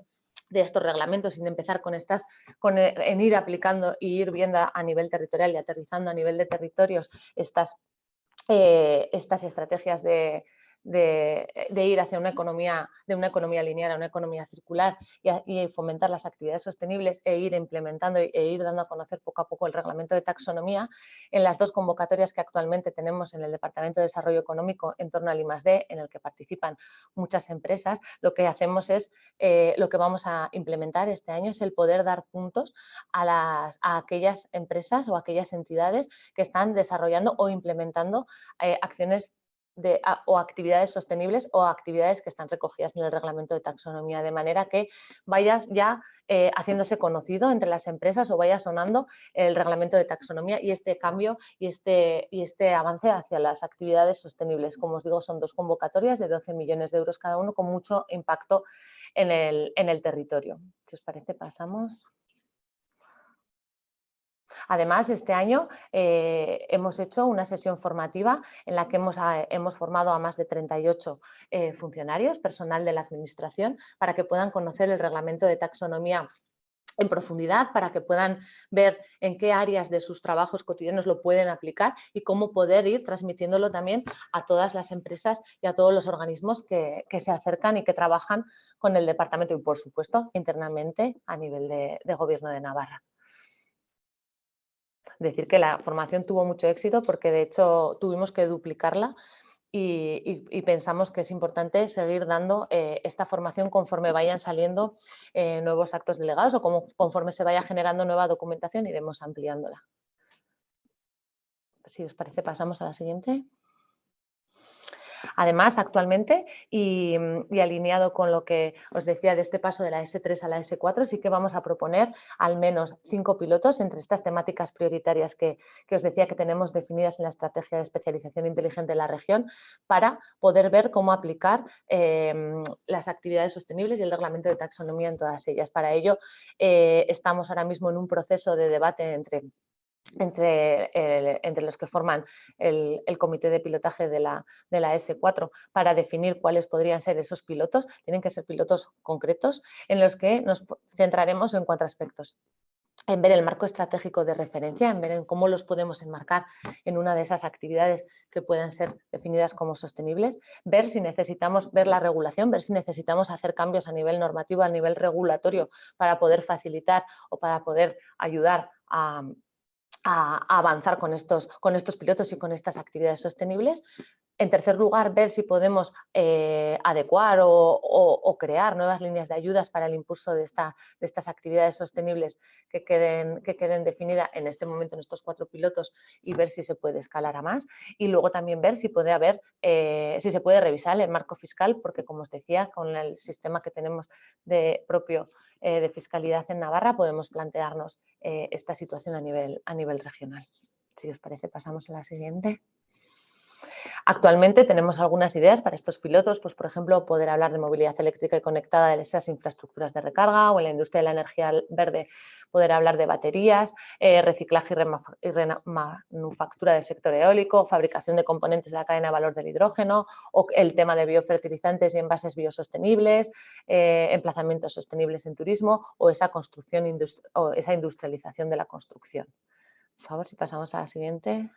de estos reglamentos, sin empezar con estas, con, eh, en ir aplicando y ir viendo a nivel territorial y aterrizando a nivel de territorios estas, eh, estas estrategias de, de, de ir hacia una economía, de una economía lineal a una economía circular y, a- fomentar las actividades sostenibles e ir implementando e ir dando a conocer poco a poco el reglamento de taxonomía, en las dos convocatorias que actualmente tenemos en el Departamento de Desarrollo Económico en torno al I+D, en el que participan muchas empresas, lo que hacemos es, eh, lo que vamos a implementar este año es el poder dar puntos a, las, a aquellas empresas o aquellas entidades que están desarrollando o implementando eh, acciones de, a- o actividades sostenibles o actividades que están recogidas en el reglamento de taxonomía, de manera que vayas ya eh, haciéndose conocido entre las empresas o vaya sonando el reglamento de taxonomía y este cambio y este, y este avance hacia las actividades sostenibles. Como os digo, son dos convocatorias de 12 millones de euros cada uno con mucho impacto en el, en el territorio. Si os parece, pasamos. Además, este año eh, hemos hecho una sesión formativa en la que hemos, ah, hemos formado a más de 38 eh, funcionarios, personal de la Administración, para que puedan conocer el reglamento de taxonomía en profundidad para que puedan ver en qué áreas de sus trabajos cotidianos lo pueden aplicar y cómo poder ir transmitiéndolo también a todas las empresas y a todos los organismos que, se acercan y que trabajan con el departamento y, por supuesto, internamente a nivel de Gobierno de Navarra decir que la formación tuvo mucho éxito porque de hecho tuvimos que duplicarla y, pensamos que es importante seguir dando eh, esta formación conforme vayan saliendo eh, nuevos actos delegados o como, conforme se vaya generando nueva documentación iremos ampliándola. Si os parece pasamos a la siguiente. Además, actualmente, y, mm, y alineado con lo que os decía de este paso de la S3 a la S4, sí que vamos a proponer al menos cinco pilotos entre estas temáticas prioritarias que, os decía que tenemos definidas en la estrategia de especialización inteligente de la región para poder ver cómo aplicar mm, las actividades sostenibles y el reglamento de taxonomía en todas ellas. Para ello, eh, estamos ahora mismo en un proceso de debate entre entre, el- entre los que forman el, comité de pilotaje de la, de la S4 para definir cuáles podrían ser esos pilotos. Tienen que ser pilotos concretos en los que nos centraremos en cuatro aspectos. En ver el marco estratégico de referencia, en ver en cómo los podemos enmarcar en una de esas actividades que puedan ser definidas como sostenibles, ver si necesitamos ver la regulación, ver si necesitamos hacer cambios a nivel normativo, a nivel regulatorio para poder facilitar o para poder ayudar a, a, avanzar con estos, con estos pilotos y con estas actividades sostenibles. En tercer lugar, ver si podemos eh, adecuar o crear nuevas líneas de ayudas para el impulso de, esta, de estas actividades sostenibles que queden, que queden definidas en este momento en estos cuatro pilotos y ver si se puede escalar a más. Y luego también ver si puede haber, eh, si se puede revisar el marco fiscal, porque como os decía, con el sistema que tenemos de propio eh, de fiscalidad en Navarra podemos plantearnos eh, esta situación a nivel, a nivel regional. Si os parece, pasamos a la siguiente. Actualmente tenemos algunas ideas para estos pilotos, pues por ejemplo, poder hablar de movilidad eléctrica y conectada de esas infraestructuras de recarga o en la industria de la energía verde poder hablar de baterías, eh, reciclaje y, rema- y rena- manufactura del sector eólico, fabricación de componentes de la cadena de valor del hidrógeno o el tema de biofertilizantes y envases biosostenibles, eh, emplazamientos sostenibles en turismo o esa construcción o esa industrialización de la construcción. Por favor, si pasamos a la siguiente.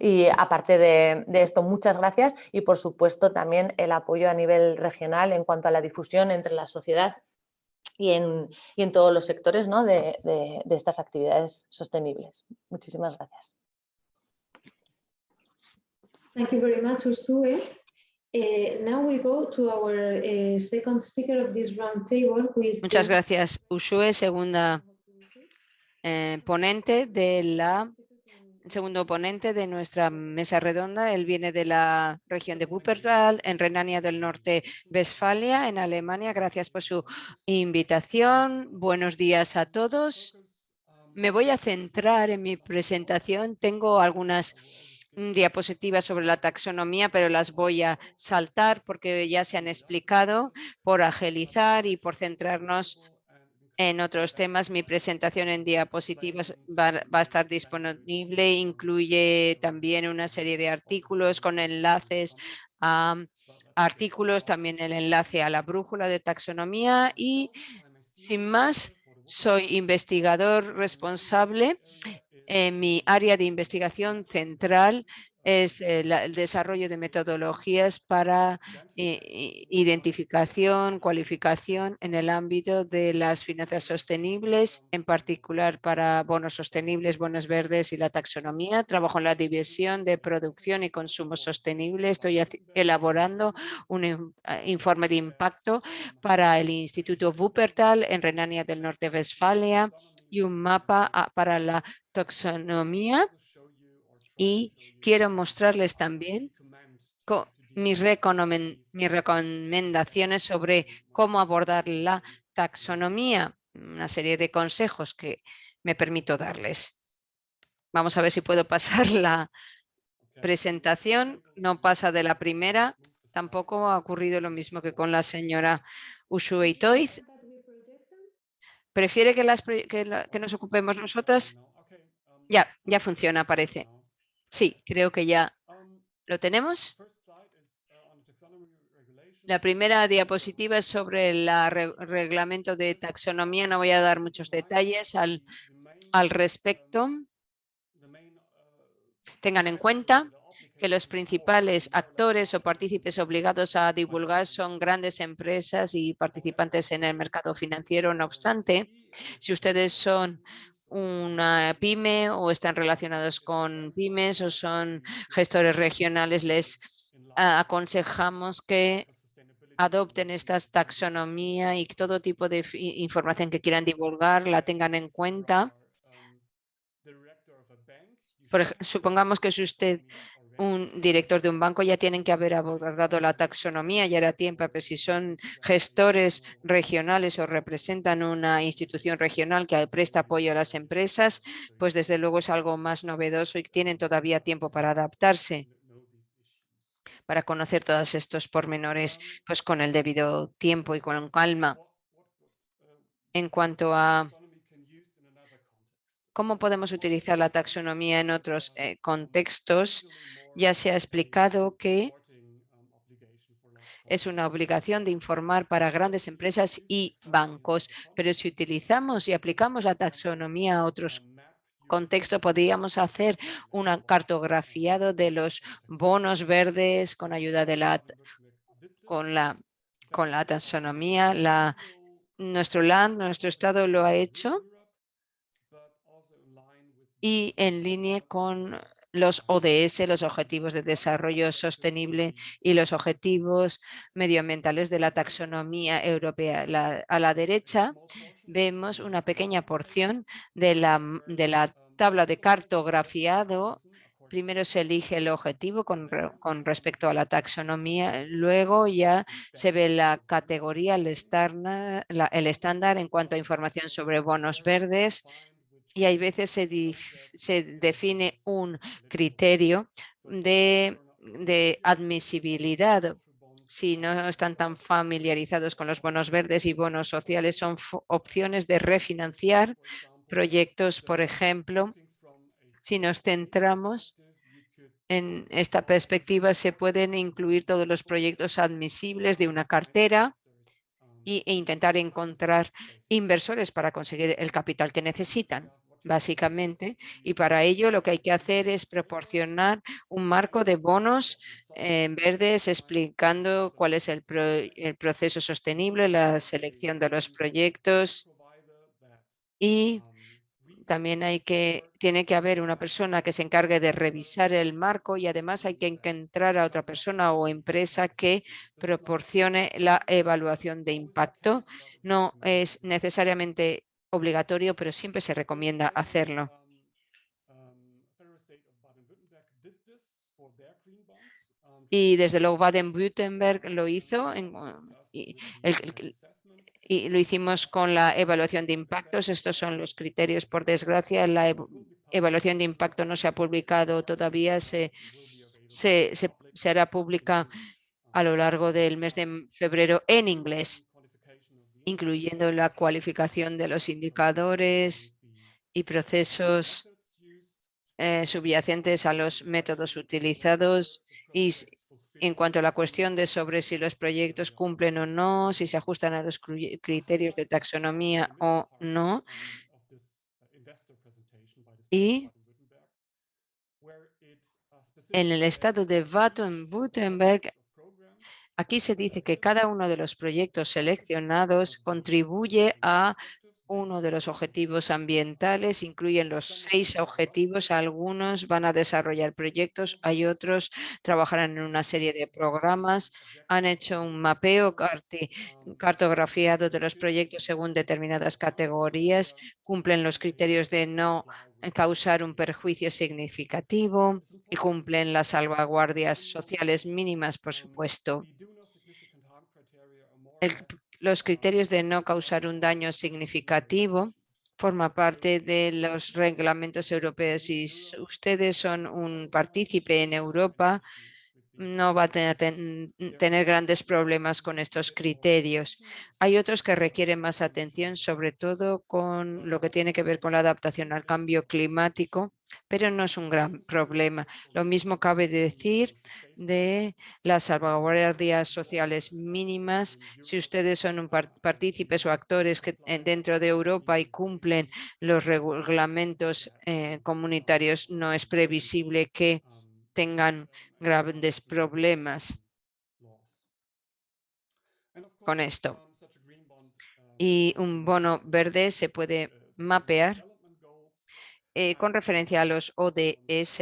Y aparte de, de esto, muchas gracias y por supuesto también el apoyo a nivel regional en cuanto a la difusión entre la sociedad y en, y en todos los sectores ¿no? de, de- de estas actividades sostenibles. Muchísimas gracias. Thank you very much, Ursue. Eh, now we go to our second speaker of this roundtable, who is Muchas gracias, Ushue, segunda eh, ponente de la segundo ponente de nuestra mesa redonda. Él viene de la región de Wuppertal, en Renania del Norte, Westfalia, en Alemania. Gracias por su invitación. Buenos días a todos. Me voy a centrar en mi presentación. Tengo algunas mm, diapositivas sobre la taxonomía, pero las voy a saltar porque ya se han explicado por agilizar y por centrarnos en otros temas. Mi presentación en diapositivas va, va a estar disponible. Incluye también una serie de artículos con enlaces a artículos, también el enlace a la brújula de taxonomía y sin más, soy investigador responsable en mi área de investigación central es eh, el desarrollo de metodologías para i- identificación, cualificación en el ámbito de las finanzas sostenibles, en particular para bonos sostenibles, bonos verdes y la taxonomía. Trabajo en la división de producción y consumo sostenible. Estoy elaborando un ah, informe de impacto para el Instituto Wuppertal en Renania del Norte-Westfalia y un mapa ah, para la taxonomía y quiero mostrarles también mis, recomendaciones sobre cómo abordar la taxonomía, una serie de consejos que me permito darles. Vamos a ver si puedo pasar *laughs* la presentación. No pasa de la primera. Tampoco ha ocurrido lo mismo que con la señora Ushue Toiz. ¿Prefiere que, las, que que nos ocupemos nosotras? Ya, ya funciona, parece. Sí, creo que ya lo tenemos. La primera diapositiva es sobre el reglamento de taxonomía. No voy a dar muchos detalles al, al respecto. Tengan en cuenta que los principales actores o partícipes obligados a divulgar son grandes empresas y participantes en el mercado financiero. No obstante, si ustedes son una pyme o están relacionados con pymes o son gestores regionales, les ah, aconsejamos que adopten esta taxonomía y todo tipo de información que quieran divulgar la tengan en cuenta. Supongamos que es usted un director de un banco, ya tienen que haber abordado la taxonomía, ya era tiempo, pero si son gestores regionales o representan una institución regional que presta apoyo a las empresas, pues desde luego es algo más novedoso y tienen todavía tiempo para adaptarse, para conocer todos estos pormenores pues con el debido tiempo y con calma. En cuanto a cómo podemos utilizar la taxonomía en otros eh, contextos, ya se ha explicado que es una obligación de informar para grandes empresas y bancos, pero si utilizamos y aplicamos la taxonomía a otros contextos, podríamos hacer un cartografiado de los bonos verdes con ayuda de la con la con la taxonomía. La, nuestro land, nuestro estado lo ha hecho y en línea con los ODS, los Objetivos de Desarrollo Sostenible y los Objetivos Medioambientales de la Taxonomía Europea. La- a la derecha vemos una pequeña porción de la, de la tabla de cartografiado. Primero se elige el objetivo con, con respecto a la taxonomía, luego ya se ve la categoría, el la- el estándar en cuanto a información sobre bonos verdes, y hay veces se, se define un criterio de, de admisibilidad. Si no están tan familiarizados con los bonos verdes y bonos sociales, son opciones de refinanciar proyectos, por ejemplo, si nos centramos en esta perspectiva, se pueden incluir todos los proyectos admisibles de una cartera e intentar encontrar inversores para conseguir el capital que necesitan básicamente, y para ello lo que hay que hacer es proporcionar un marco de bonos eh, verdes explicando cuál es el, pro- el proceso sostenible, la selección de los proyectos y también hay que, tiene que haber una persona que se encargue de revisar el marco y además hay que encontrar a otra persona o empresa que proporcione la evaluación de impacto. No es necesariamente obligatorio, pero siempre se recomienda hacerlo. Y desde luego Baden-Württemberg lo hizo y, lo hicimos con la evaluación de impactos. Estos son los criterios. Por desgracia, la ev- evaluación de impacto no se ha publicado todavía. Se, se, se- se hará pública a lo largo del mes de febrero en inglés, incluyendo la cualificación de los indicadores y procesos eh, subyacentes a los métodos utilizados y en cuanto a la cuestión de sobre si los proyectos cumplen o no, si se ajustan a los criterios de taxonomía o no. Y En el estado de Baden-Württemberg, aquí se dice que cada uno de los proyectos seleccionados contribuye a uno de los objetivos ambientales, incluyen los seis objetivos, algunos van a desarrollar proyectos, hay otros trabajarán en una serie de programas, han hecho un mapeo cartografiado de los proyectos según determinadas categorías, cumplen los criterios de no causar un perjuicio significativo y cumplen las salvaguardias sociales mínimas, por supuesto. El- los criterios de no causar un daño significativo forma parte de los reglamentos europeos. S- ustedes son un partícipe en Europa, no va a te- ten- tener grandes problemas con estos criterios. Hay otros que requieren más atención, sobre todo con lo que tiene que ver con la adaptación al cambio climático, pero no es un gran problema. Lo mismo cabe decir de las salvaguardias sociales mínimas. Si ustedes son partícipes o actores que eh, dentro de Europa y cumplen los reglamentos eh, comunitarios, no es previsible que tengan grandes problemas con esto. Y un bono verde se puede mapear eh, con referencia a los ODS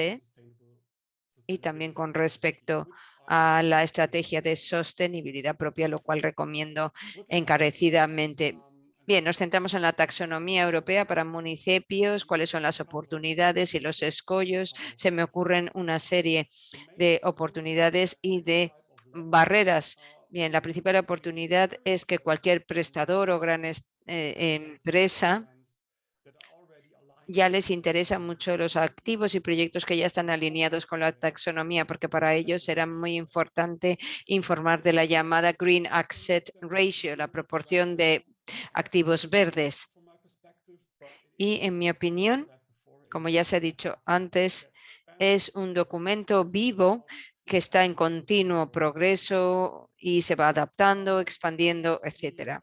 y también con respecto a la estrategia de sostenibilidad propia, lo cual recomiendo encarecidamente. Bien, nos centramos en la taxonomía europea para municipios, cuáles son las oportunidades y los escollos. Se me ocurren una serie de oportunidades y de barreras. Bien, la principal oportunidad es que cualquier prestador o gran eh, empresa ya les interesa mucho los activos y proyectos que ya están alineados con la taxonomía, porque para ellos será muy importante informar de la llamada Green Asset Ratio, la proporción de activos verdes. Y en mi opinión, como ya se ha dicho antes, es un documento vivo que está en continuo progreso y se va adaptando, expandiendo, etcétera.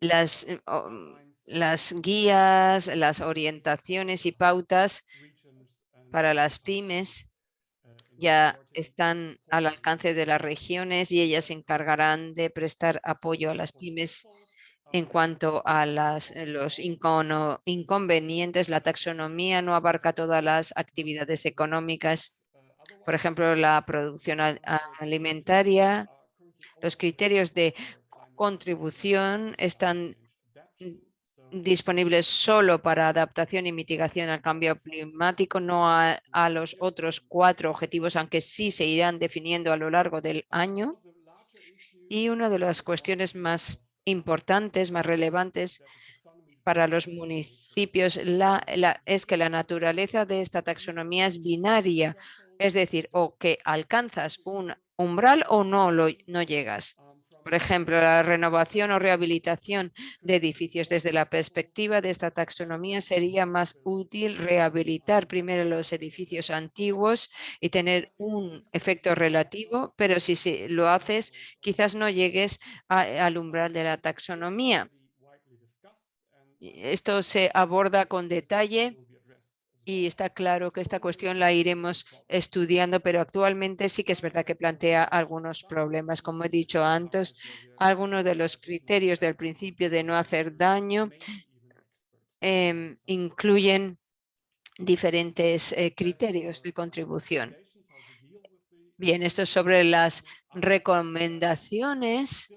Las, eh, las guías, las orientaciones y pautas para las pymes ya están al alcance de las regiones y ellas se encargarán de prestar apoyo a las pymes en cuanto a las, eh, los inconvenientes. La taxonomía no abarca todas las actividades económicas, por ejemplo, la producción al- alimentaria. Los criterios de contribución están disponibles solo para adaptación y mitigación al cambio climático, no a, a los otros cuatro objetivos, aunque sí se irán definiendo a lo largo del año. Y una de las cuestiones más importantes, más relevantes para los municipios es que la naturaleza de esta taxonomía es binaria, es decir, o que alcanzas un umbral o no, lo, no llegas. Por ejemplo, la renovación o rehabilitación de edificios. Desde la perspectiva de esta taxonomía sería más útil rehabilitar primero los edificios antiguos y tener un efecto relativo, pero si lo haces, quizás no llegues al umbral de la taxonomía. Esto se aborda con detalle y está claro que esta cuestión la iremos estudiando, pero actualmente sí que es verdad que plantea algunos problemas. Como he dicho antes, algunos de los criterios del principio de no hacer daño em, incluyen diferentes eh, criterios de contribución. Bien, esto es sobre las recomendaciones.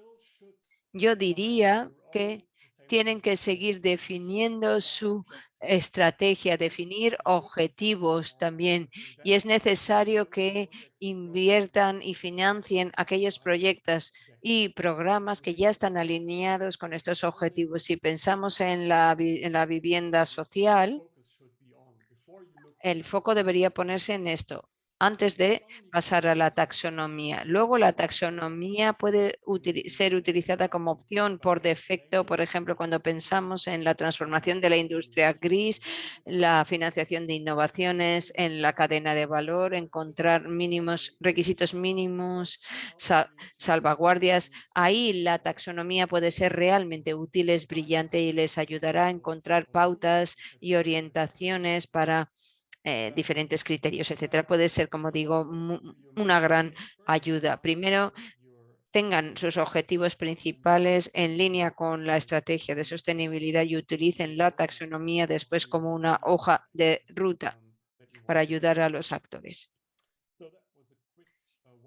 Yo diría que tienen que seguir definiendo su estrategia, definir objetivos también. Y es necesario que inviertan y financien aquellos proyectos y programas que ya están alineados con estos objetivos. Si pensamos en la, en la vivienda social, el foco debería ponerse en esto antes de pasar a la taxonomía. Luego la taxonomía puede ser utilizada como opción por defecto, por ejemplo, cuando pensamos en la transformación de la industria gris, la financiación de innovaciones en la cadena de valor, encontrar mínimos, requisitos mínimos, sa- salvaguardias. Ahí la taxonomía puede ser realmente útil, es brillante y les ayudará a encontrar pautas y orientaciones para eh, diferentes criterios, etcétera. Puede ser, como digo, una gran ayuda. Primero, tengan sus objetivos principales en línea con la estrategia de sostenibilidad y utilicen la taxonomía después como una hoja de ruta para ayudar a los actores.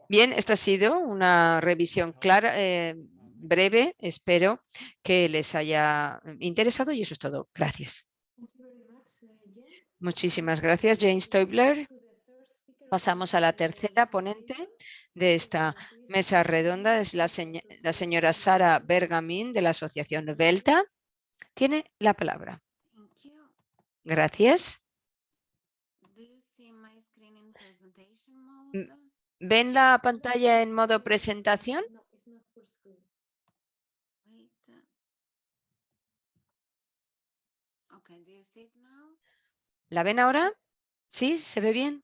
Bien, esta ha sido una revisión clara, eh, breve. Espero que les haya interesado y eso es todo. Gracias. Thank you very much, uh, Jens. Muchísimas gracias, James Toibler. To the third speaker, Pasamos a la tercera ponente de esta mesa redonda. Es la, señ- la señora Sara Bergamin de la Asociación Velta. Tiene la palabra. Gracias. Mm? ¿Ven la pantalla en modo presentación? ¿La ven ahora? ¿Sí? ¿Se ve bien?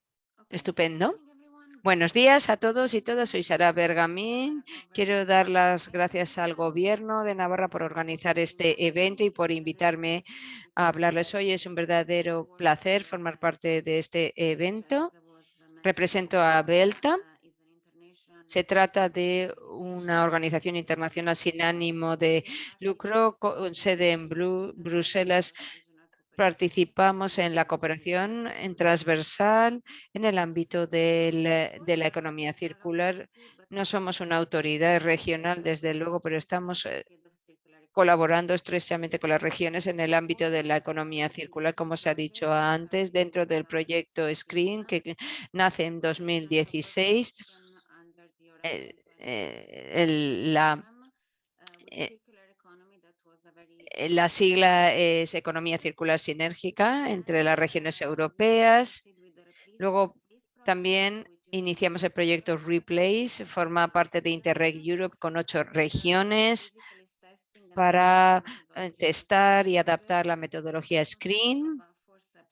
Estupendo. Buenos días a todos y todas. Soy Sara Bergamín. Quiero dar las gracias al Gobierno de Navarra por organizar este evento y por invitarme a hablarles hoy. Es un verdadero placer formar parte de este evento. Represento a Belta. Se trata de una organización internacional sin ánimo de lucro con sede en Bru- Bruselas. Participamos en la cooperación en transversal en el ámbito del, de la economía circular. No somos una autoridad regional, desde luego, pero estamos eh, colaborando estrechamente con las regiones en el ámbito de la economía circular, como se ha dicho antes, dentro del proyecto SCREEN que nace en 2016. eh, eh, el- la, eh, eh, la sigla es Economía Circular Sinérgica entre las regiones europeas. Luego también iniciamos el proyecto Replace, forma parte de Interreg Europe con ocho regiones para eh, testar y adaptar la metodología Screen,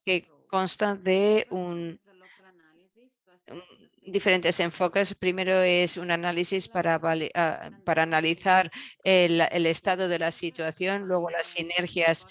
que consta de un- diferentes enfoques. Primero es un análisis para, ah, para analizar el, el estado de la situación, luego las sinergias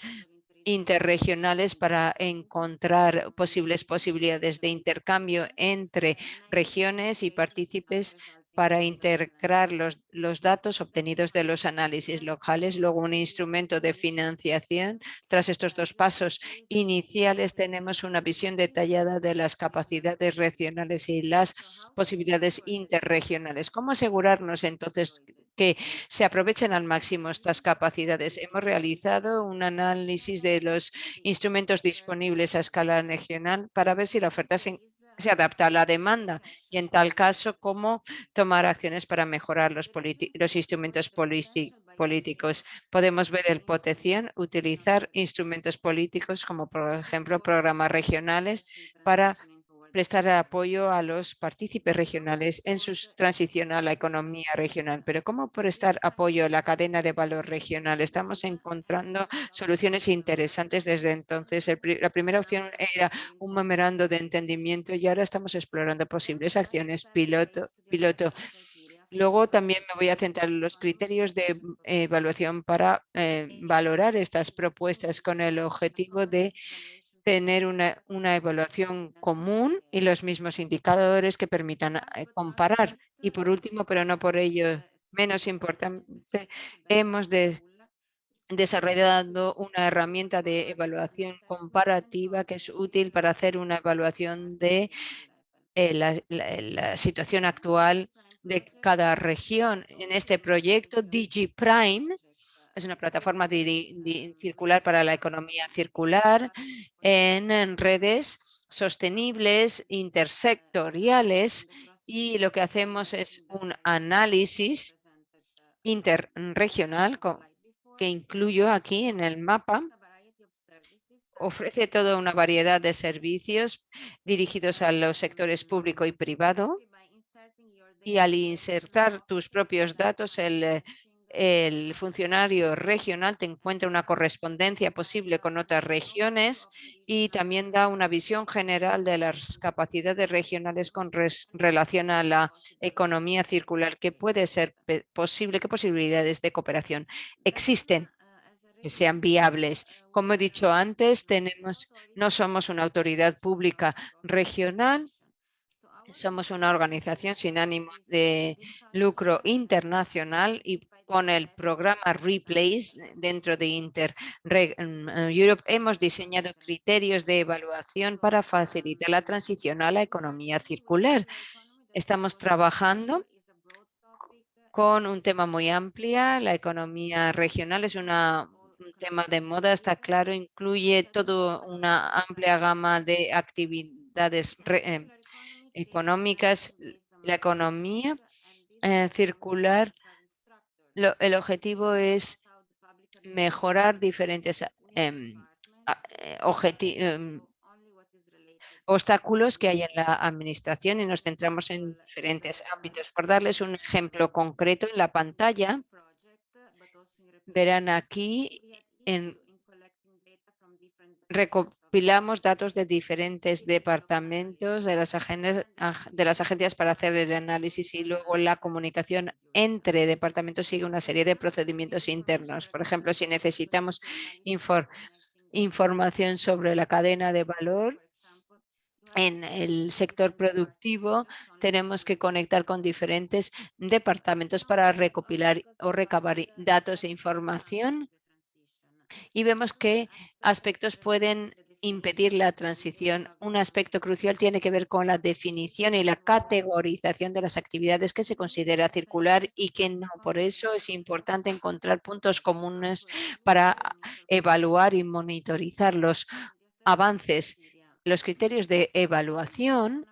interregionales para encontrar posibles posibilidades de intercambio entre regiones y partícipes para integrar los, datos obtenidos de los análisis locales, luego un instrumento de financiación. Tras estos dos pasos iniciales tenemos una visión detallada de las capacidades regionales y las posibilidades interregionales. ¿Cómo asegurarnos entonces que se aprovechen al máximo estas capacidades? Hemos realizado un análisis de los instrumentos disponibles a escala regional para ver si la oferta se, se adapta a la demanda y en tal caso cómo tomar acciones para mejorar los, los instrumentos políti- políticos. Podemos ver el potencial, utilizar instrumentos políticos como por ejemplo programas regionales para prestar apoyo a los partícipes regionales en su transición a la economía regional. Pero ¿cómo prestar apoyo a la cadena de valor regional? Estamos encontrando soluciones interesantes desde entonces. La primera opción era un memorando de entendimiento y ahora estamos explorando posibles acciones piloto. piloto. Luego también me voy a centrar en los criterios de mm, evaluación para eh, valorar estas propuestas con el objetivo de tener una, una evaluación común y los mismos indicadores que permitan eh, comparar. Y por último, pero no por ello menos importante, hemos de- desarrollado una herramienta de evaluación comparativa que es útil para hacer una evaluación de eh, la, la- la situación actual de cada región. En este proyecto, DigiPrime es una plataforma circular para la economía circular en, en redes sostenibles, intersectoriales y lo que hacemos es un análisis interregional que incluyo aquí en el mapa. Ofrece toda una variedad de servicios dirigidos a los sectores público y privado y al insertar tus propios datos, el, el funcionario regional te encuentra una correspondencia posible con otras regiones y también da una visión general de las capacidades regionales con res- relación a la economía circular, que puede ser posible, qué posibilidades de cooperación existen. que sean viables. Como he dicho antes, tenemos, no somos una autoridad pública regional, somos una organización sin ánimo de lucro internacional y con el programa Replace dentro de Inter mm, Europe hemos diseñado criterios de evaluación para facilitar la transición a la economía circular. Estamos trabajando con un tema muy amplio. La economía regional es un tema de moda, está claro, incluye toda una amplia gama de actividades eh, económicas. La economía eh, circular, el objetivo es mejorar diferentes em, eh, objetivos obstáculos que hay en la administración y nos centramos en diferentes ámbitos. Por darles un ejemplo concreto en la pantalla, verán aquí en recopilamos datos de diferentes departamentos de las, agencias para hacer el análisis y luego la comunicación entre departamentos sigue una serie de procedimientos internos. Por ejemplo, si necesitamos información sobre la cadena de valor, en el sector productivo tenemos que conectar con diferentes departamentos para recopilar o recabar datos e información y vemos que aspectos pueden impedir la transición. Un aspecto crucial tiene que ver con la definición y la categorización de las actividades que se considera circular y que no. Por eso es importante encontrar puntos comunes para evaluar y monitorizar los avances los criterios de evaluación,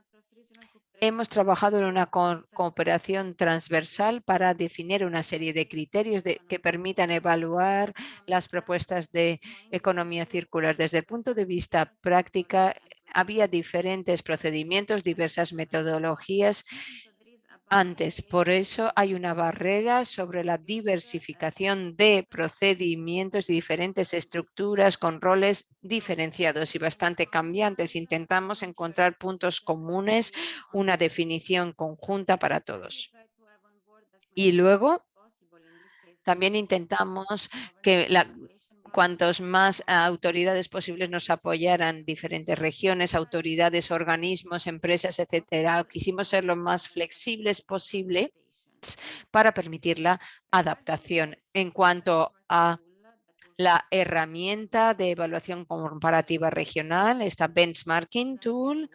hemos trabajado en una cooperación transversal para definir una serie de criterios que permitan evaluar las propuestas de economía circular. Desde el punto de vista práctica, había diferentes procedimientos, diversas metodologías antes. Por eso hay una barrera sobre la diversificación de procedimientos y diferentes estructuras con roles diferenciados y bastante cambiantes. Intentamos encontrar puntos comunes, una definición conjunta para todos. Y luego también intentamos que la, cuantos más autoridades posibles nos apoyaran, diferentes regiones, autoridades, organismos, empresas, etcétera. Quisimos ser lo más flexibles posible para permitir la adaptación. En cuanto a la herramienta de evaluación comparativa regional, esta benchmarking tool,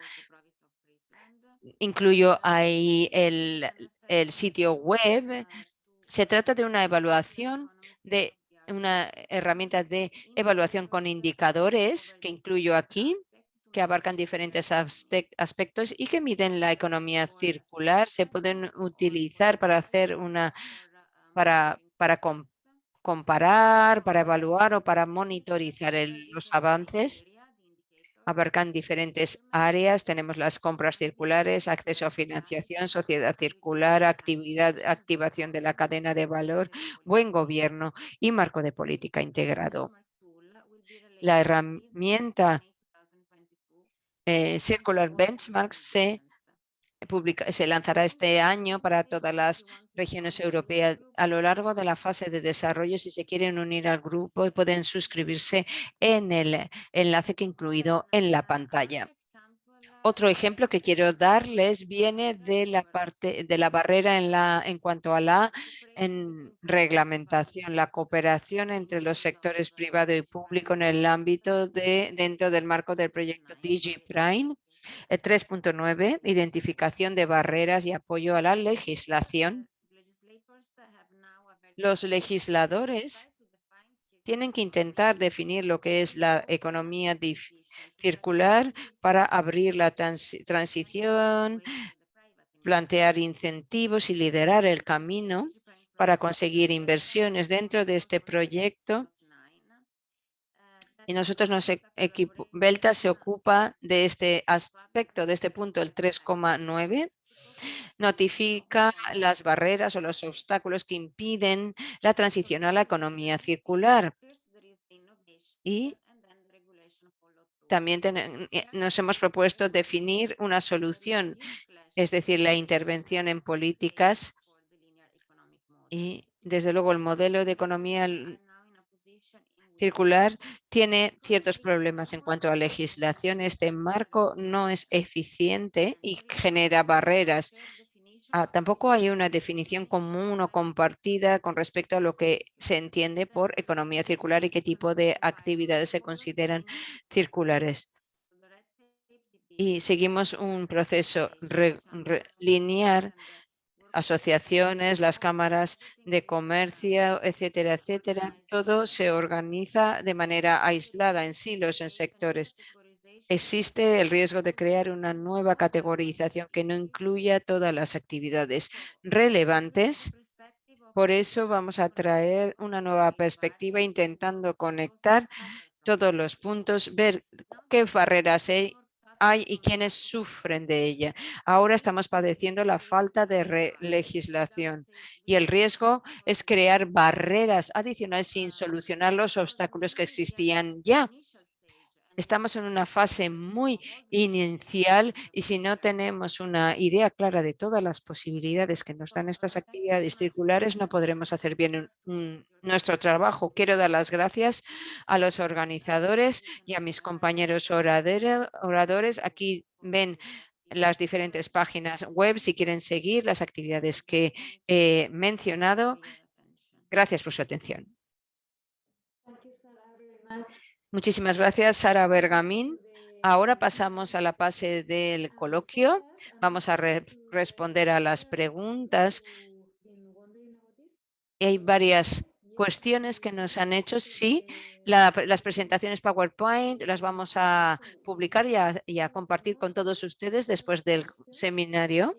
incluyo ahí el, el sitio web. Se trata de una evaluación de una herramienta de evaluación con indicadores que incluyo aquí, que abarcan diferentes aspectos y que miden la economía circular. Se pueden utilizar para hacer una, para, para comparar, para evaluar o para monitorizar los avances abarcan diferentes áreas. Tenemos las compras circulares, acceso a financiación, sociedad circular, actividad, activación de la cadena de valor, buen gobierno y marco de política integrado. La herramienta eh, Circular Benchmarks se se lanzará este año para todas las regiones europeas. A lo largo de la fase de desarrollo, si se quieren unir al grupo, pueden suscribirse en el enlace que he incluido en la pantalla. Otro ejemplo que quiero darles viene de la parte de la barrera en, la, en cuanto a la en reglamentación, la cooperación entre los sectores privado y público en el ámbito de dentro del marco del proyecto DigiPrime 3.9, identificación de barreras y apoyo a la legislación. Los legisladores tienen que intentar definir lo que es la economía circular para abrir la transición, plantear incentivos y liderar el camino para conseguir inversiones dentro de este proyecto y nosotros nos equipo, Belta se ocupa de este aspecto, de este punto, el 3,9 notifica las barreras o los obstáculos que impiden la transición a la economía circular. Y también eh, nos hemos propuesto definir una solución, es decir, la intervención en políticas y desde luego el modelo de economía circular tiene ciertos problemas en cuanto a legislación. Este marco no es eficiente y genera barreras. Ah, tampoco hay una definición común o compartida con respecto a lo que se entiende por economía circular y qué tipo de actividades se consideran circulares. Y seguimos un proceso lineal asociaciones, las cámaras de comercio, etcétera, etcétera. Todo se organiza de manera aislada en silos, en sectores. Existe el riesgo de crear una nueva categorización que no incluya todas las actividades relevantes. Por eso vamos a traer una nueva perspectiva intentando conectar todos los puntos, ver qué barreras hay hay y quiénes sufren de ella. Ahora estamos padeciendo la falta de legislación y el riesgo es crear barreras adicionales sin solucionar los obstáculos que existían ya. Estamos en una fase muy inicial y si no tenemos una idea clara de todas las posibilidades que nos dan estas actividades circulares, no podremos hacer bien nuestro trabajo. Quiero dar las gracias a los organizadores y a mis compañeros oradores. Aquí ven las diferentes páginas web si quieren seguir las actividades que he mencionado. Gracias por su atención. Muchísimas gracias, Sara Bergamín. Ahora pasamos a la fase del coloquio. Vamos a re- responder a las preguntas. Hay varias cuestiones que nos han hecho. Sí, la- las presentaciones PowerPoint las vamos a publicar y a, y a compartir con todos ustedes después del seminario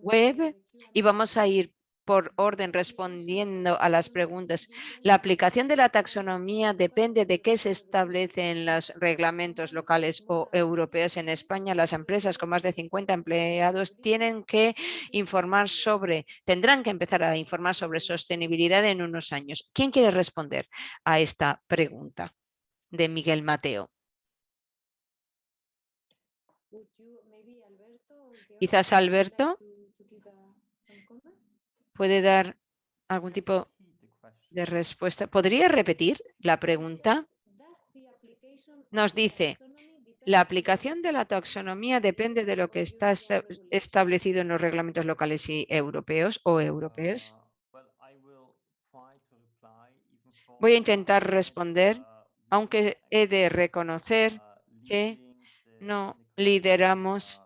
web y vamos a ir por orden respondiendo a las preguntas. La aplicación de la taxonomía depende de qué se establece en los reglamentos locales o europeos. En España, las empresas con más de 50 empleados tienen que informar sobre, tendrán que empezar a informar sobre sostenibilidad en unos años. ¿Quién quiere responder a esta pregunta de Miguel Mateo? Quizás Alberto puede dar algún tipo de respuesta. ¿Podría repetir la pregunta? Nos dice, la aplicación de la taxonomía depende de lo que está esta- establecido en los reglamentos locales y europeos o europeos. Voy a intentar responder, aunque he de reconocer que no lideramos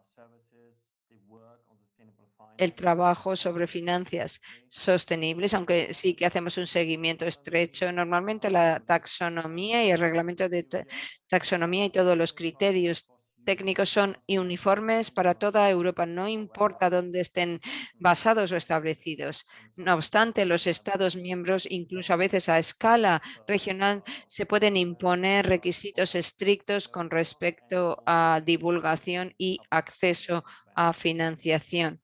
el trabajo sobre finanzas sostenibles, aunque sí que hacemos un seguimiento estrecho. Normalmente la taxonomía y el reglamento de ta- taxonomía y todos los criterios técnicos son uniformes para toda Europa, no importa dónde estén basados o establecidos. No obstante, los Estados miembros, incluso a veces a escala regional, se pueden imponer requisitos estrictos con respecto a divulgación y acceso a financiación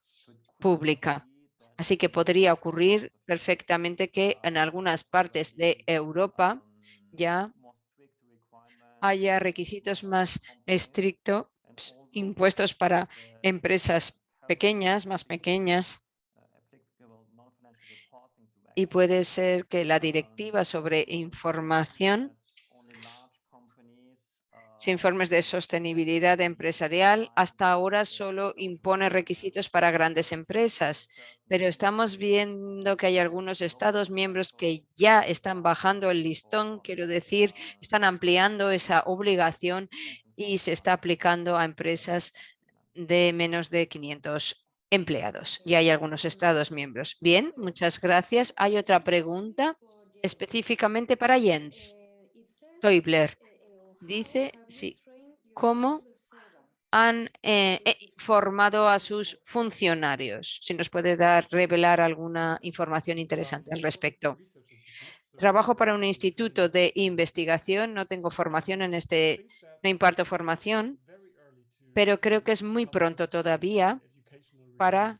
pública. Así que podría ocurrir perfectamente que en algunas partes de Europa ya haya requisitos más estrictos impuestos para empresas pequeñas, más pequeñas. Y puede ser que la directiva sobre información informes de sostenibilidad empresarial hasta ahora solo impone requisitos para grandes empresas, pero estamos viendo que hay algunos estados miembros que ya están bajando el listón, quiero decir, están ampliando esa obligación y se está aplicando a empresas de menos de 500 empleados. Y hay algunos estados miembros. Bien, muchas gracias. Hay otra pregunta específicamente para Jens Toibler dice sí, cómo han eh, eh, formado a sus funcionarios. Si nos puede dar, revelar alguna información interesante al respecto. Trabajo para un instituto de investigación, no tengo formación en este, no imparto formación, pero creo que es muy pronto todavía para,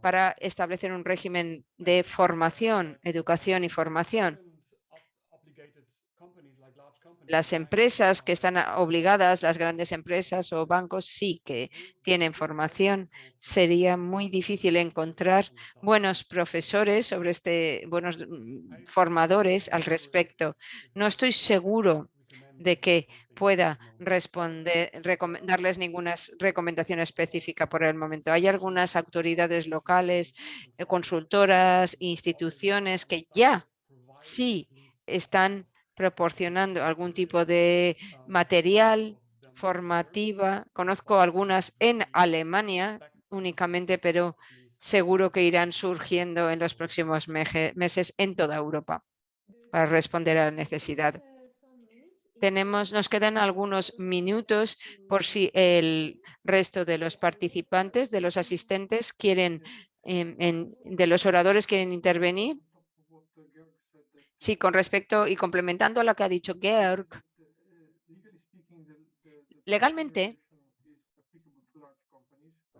para establecer un régimen de formación, educación y formación. Las empresas que están obligadas, las grandes empresas o bancos, sí que tienen formación. Sería muy difícil encontrar buenos profesores sobre este, buenos mm, formadores al respecto. No estoy seguro de que pueda responder, darles ninguna recomendación específica por el momento. Hay algunas autoridades locales, eh, consultoras, instituciones que ya sí están proporcionando algún tipo de material formativa. Conozco algunas en Alemania únicamente, pero seguro que irán surgiendo en los próximos meses en toda Europa para responder a la necesidad. Tenemos, nos quedan algunos minutos por si el resto de los participantes, de los asistentes, quieren, em, en- de los oradores quieren intervenir. Sí, con respecto y complementando a lo que ha dicho Georg, legalmente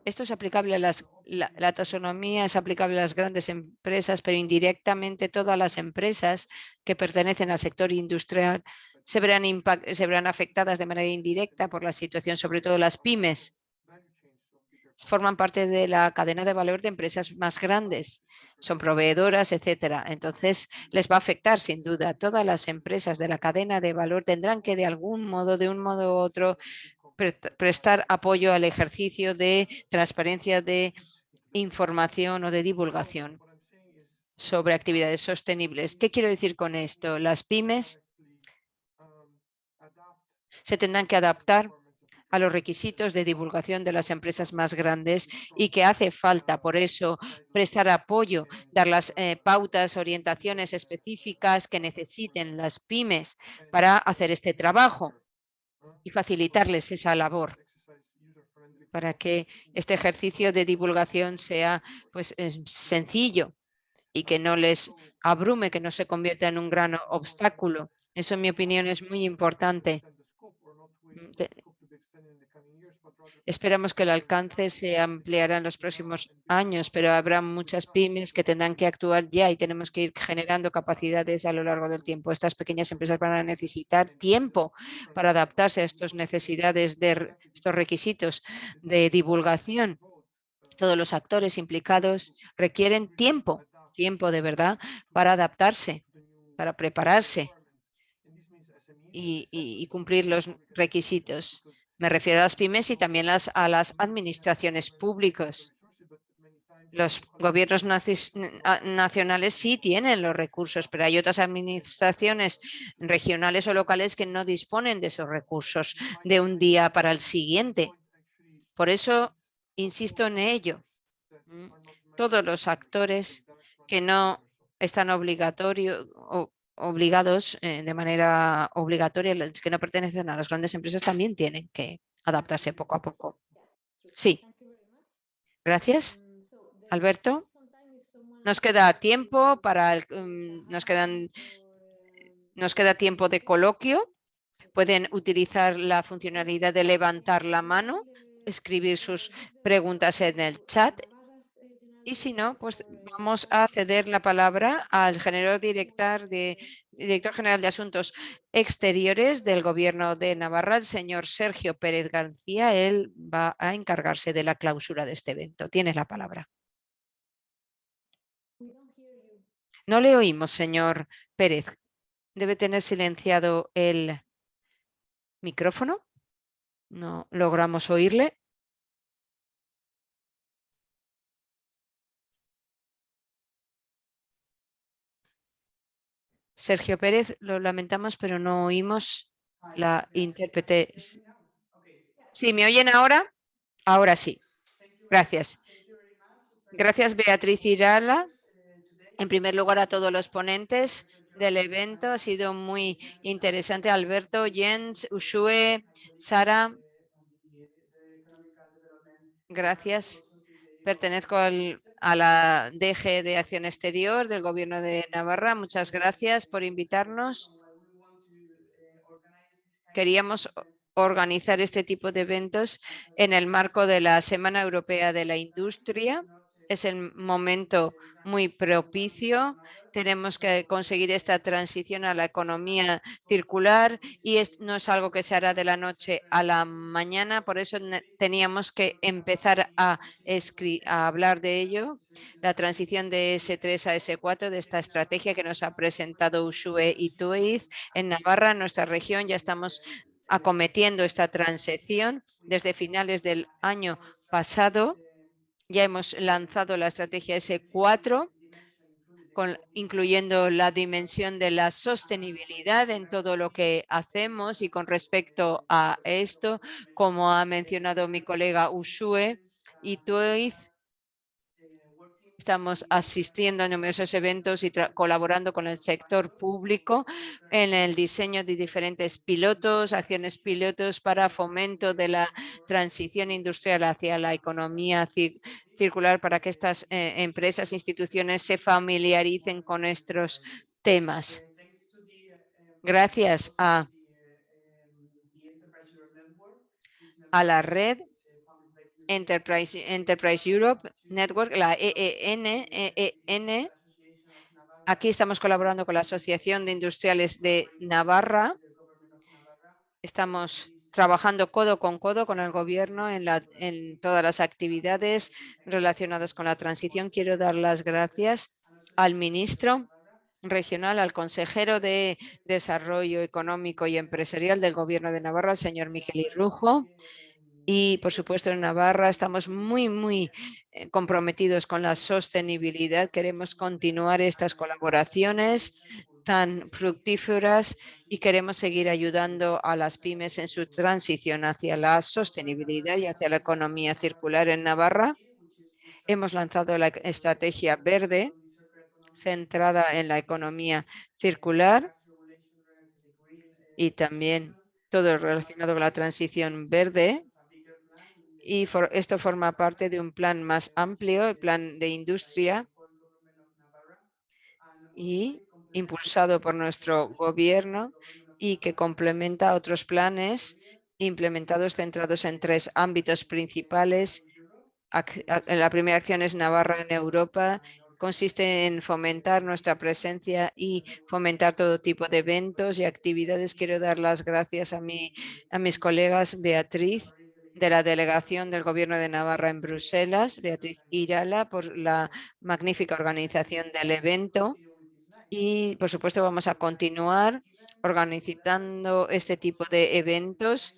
esto es aplicable a las, la, la taxonomía es aplicable a las grandes empresas, pero indirectamente todas las empresas que pertenecen al sector industrial se verán, impac- se verán afectadas de manera indirecta por la situación, sobre todo las pymes. Forman parte de la cadena de valor de empresas más grandes, son proveedoras, etcétera. Entonces, les va a afectar sin duda. Todas las empresas de la cadena de valor tendrán que de algún modo, de un modo u otro, prest- prestar apoyo al ejercicio de transparencia de información o de divulgación sobre actividades sostenibles. ¿Qué quiero decir con esto? Las pymes se tendrán que adaptar a los requisitos de divulgación de las empresas más grandes y que hace falta, por eso, prestar apoyo, dar las eh, pautas, orientaciones específicas que necesiten las pymes para hacer este trabajo y facilitarles esa labor para que este ejercicio de divulgación sea pues es sencillo y que no les abrume, que no se convierta en un gran obstáculo. Eso, en mi opinión, es muy importante. Esperamos que el alcance se ampliará en los próximos años, pero habrá muchas pymes que tendrán que actuar ya y tenemos que ir generando capacidades a lo largo del tiempo. Estas pequeñas empresas van a necesitar tiempo para adaptarse a estas necesidades de estos requisitos de divulgación. Todos los actores implicados requieren tiempo, tiempo de verdad, para adaptarse, para prepararse y- y cumplir los requisitos. Me refiero a las pymes y también a las administraciones públicas. Los gobiernos nacionales sí tienen los recursos, pero hay otras administraciones regionales o locales que no disponen de esos recursos de un día para el siguiente. Por eso insisto en ello. Mm, Todos los actores que no están obligatorio, o- obligados eh, de manera obligatoria, los que no pertenecen a las grandes empresas también tienen que adaptarse poco a poco. Sí, gracias. Alberto, nos queda tiempo para el, mm, nos quedan nos queda tiempo de coloquio. Pueden utilizar la funcionalidad de levantar la mano, escribir sus preguntas en el chat y si no, pues vamos a ceder la palabra al general director, de, director general de Asuntos Exteriores del Gobierno de Navarra, el señor Sergio Pérez García. Él va a encargarse de la clausura de este evento. Tiene la palabra. No le oímos, señor Pérez. Debe tener silenciado el micrófono. No logramos oírle. Sergio Pérez, lo lamentamos, pero no oímos la intérprete. Sí, ¿me oyen ahora? Ahora sí. Gracias. Gracias, Beatriz Irala. En primer lugar, a todos los ponentes del evento. Ha sido muy interesante. Alberto, Jens, Ushue, Sara. Gracias. Pertenezco al- a la DG de Acción Exterior del Gobierno de Navarra. Muchas gracias por invitarnos. Queríamos organizar este tipo de eventos en el marco de la Semana Europea de la Industria. Es el momento muy propicio. Tenemos que conseguir esta transición a la economía circular y no es algo que se hará de la noche a la mañana, por eso teníamos que empezar a, hablar de ello. La transición de S3 a S4, de esta estrategia que nos ha presentado Ushue y Tuiz en Navarra, nuestra región, ya estamos acometiendo esta transición desde finales del año pasado. Ya hemos lanzado la estrategia S4, con- incluyendo la dimensión de la sostenibilidad en todo lo que hacemos y con respecto a esto, como ha mencionado mi colega Ushue y Tuiz, Estamos asistiendo a numerosos eventos y colaborando con el sector público en el diseño de diferentes pilotos, acciones pilotos para fomento de la transición industrial hacia la economía ci- circular para que estas eh, empresas, instituciones se familiaricen con estos temas. Gracias a, a la red Enterprise, Enterprise Europe Network, la E EEN, EEN. Aquí estamos colaborando con la Asociación de Industriales de Navarra. Estamos trabajando codo con codo con el gobierno en, la- en todas las actividades relacionadas con la transición. Quiero dar las gracias al ministro regional, al consejero de Desarrollo Económico y Empresarial del Gobierno de Navarra, el señor Miquel Irrujo. Y, por supuesto, en Navarra estamos muy, muy eh, comprometidos con la sostenibilidad. Queremos continuar estas colaboraciones tan fructíferas y queremos seguir ayudando a las pymes en su transición hacia la sostenibilidad y hacia la economía circular en Navarra. Hemos lanzado la estrategia verde centrada en la economía circular y también todo relacionado con la transición verde. Y for- esto forma parte de un plan más amplio, el plan de industria y impulsado por nuestro gobierno y que complementa otros planes implementados centrados en tres ámbitos principales. La primera acción es Navarra en Europa. Consiste en fomentar nuestra presencia y fomentar todo tipo de eventos y actividades. Quiero dar las gracias a, mi, a mis colegas Beatriz de la delegación del Gobierno de Navarra en Bruselas, Beatriz Irala, por la magnífica organización del evento. Y, por supuesto, vamos a continuar organizando este tipo de eventos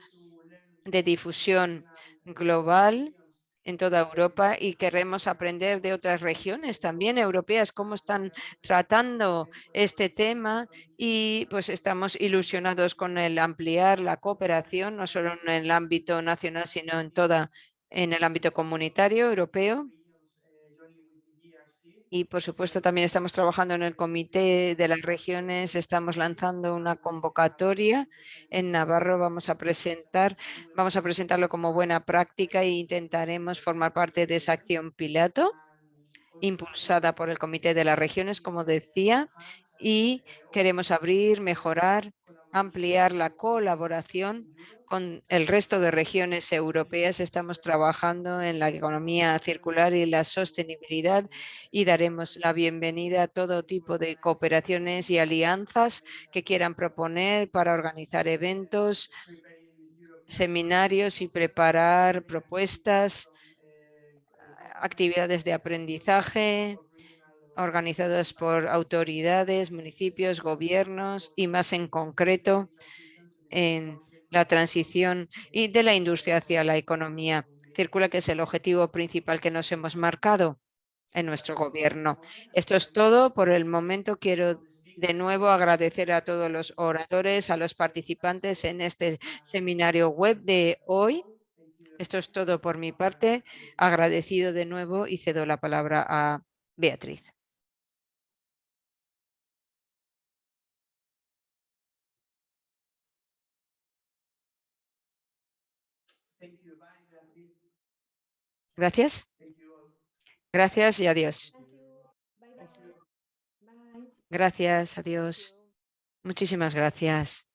de difusión global en toda Europa y queremos aprender de otras regiones también europeas cómo están tratando este tema y pues estamos ilusionados con el ampliar la cooperación no solo en el ámbito nacional sino en toda en el ámbito comunitario europeo y por supuesto también estamos trabajando en el comité de las regiones, estamos lanzando una convocatoria en Navarro, vamos a presentar, vamos a presentarlo como buena práctica e intentaremos formar parte de esa acción piloto impulsada por el comité de las regiones, como decía, y queremos abrir, mejorar, ampliar la colaboración con el resto de regiones europeas. Estamos trabajando en la economía circular y la sostenibilidad y daremos la bienvenida a todo tipo de cooperaciones y alianzas que quieran proponer para organizar eventos, seminarios y preparar propuestas, actividades de aprendizaje organizadas por autoridades, municipios, gobiernos y más en concreto en la transición y de la industria hacia la economía circular, que es el objetivo principal que nos hemos marcado en nuestro gobierno. Esto es todo por el momento. Quiero de nuevo agradecer a todos los oradores, a los participantes en este seminario web de hoy. Esto es todo por mi parte. Agradecido de nuevo y cedo la palabra a Beatriz. Gracias. Gracias y adiós. Gracias, adiós. Muchísimas gracias.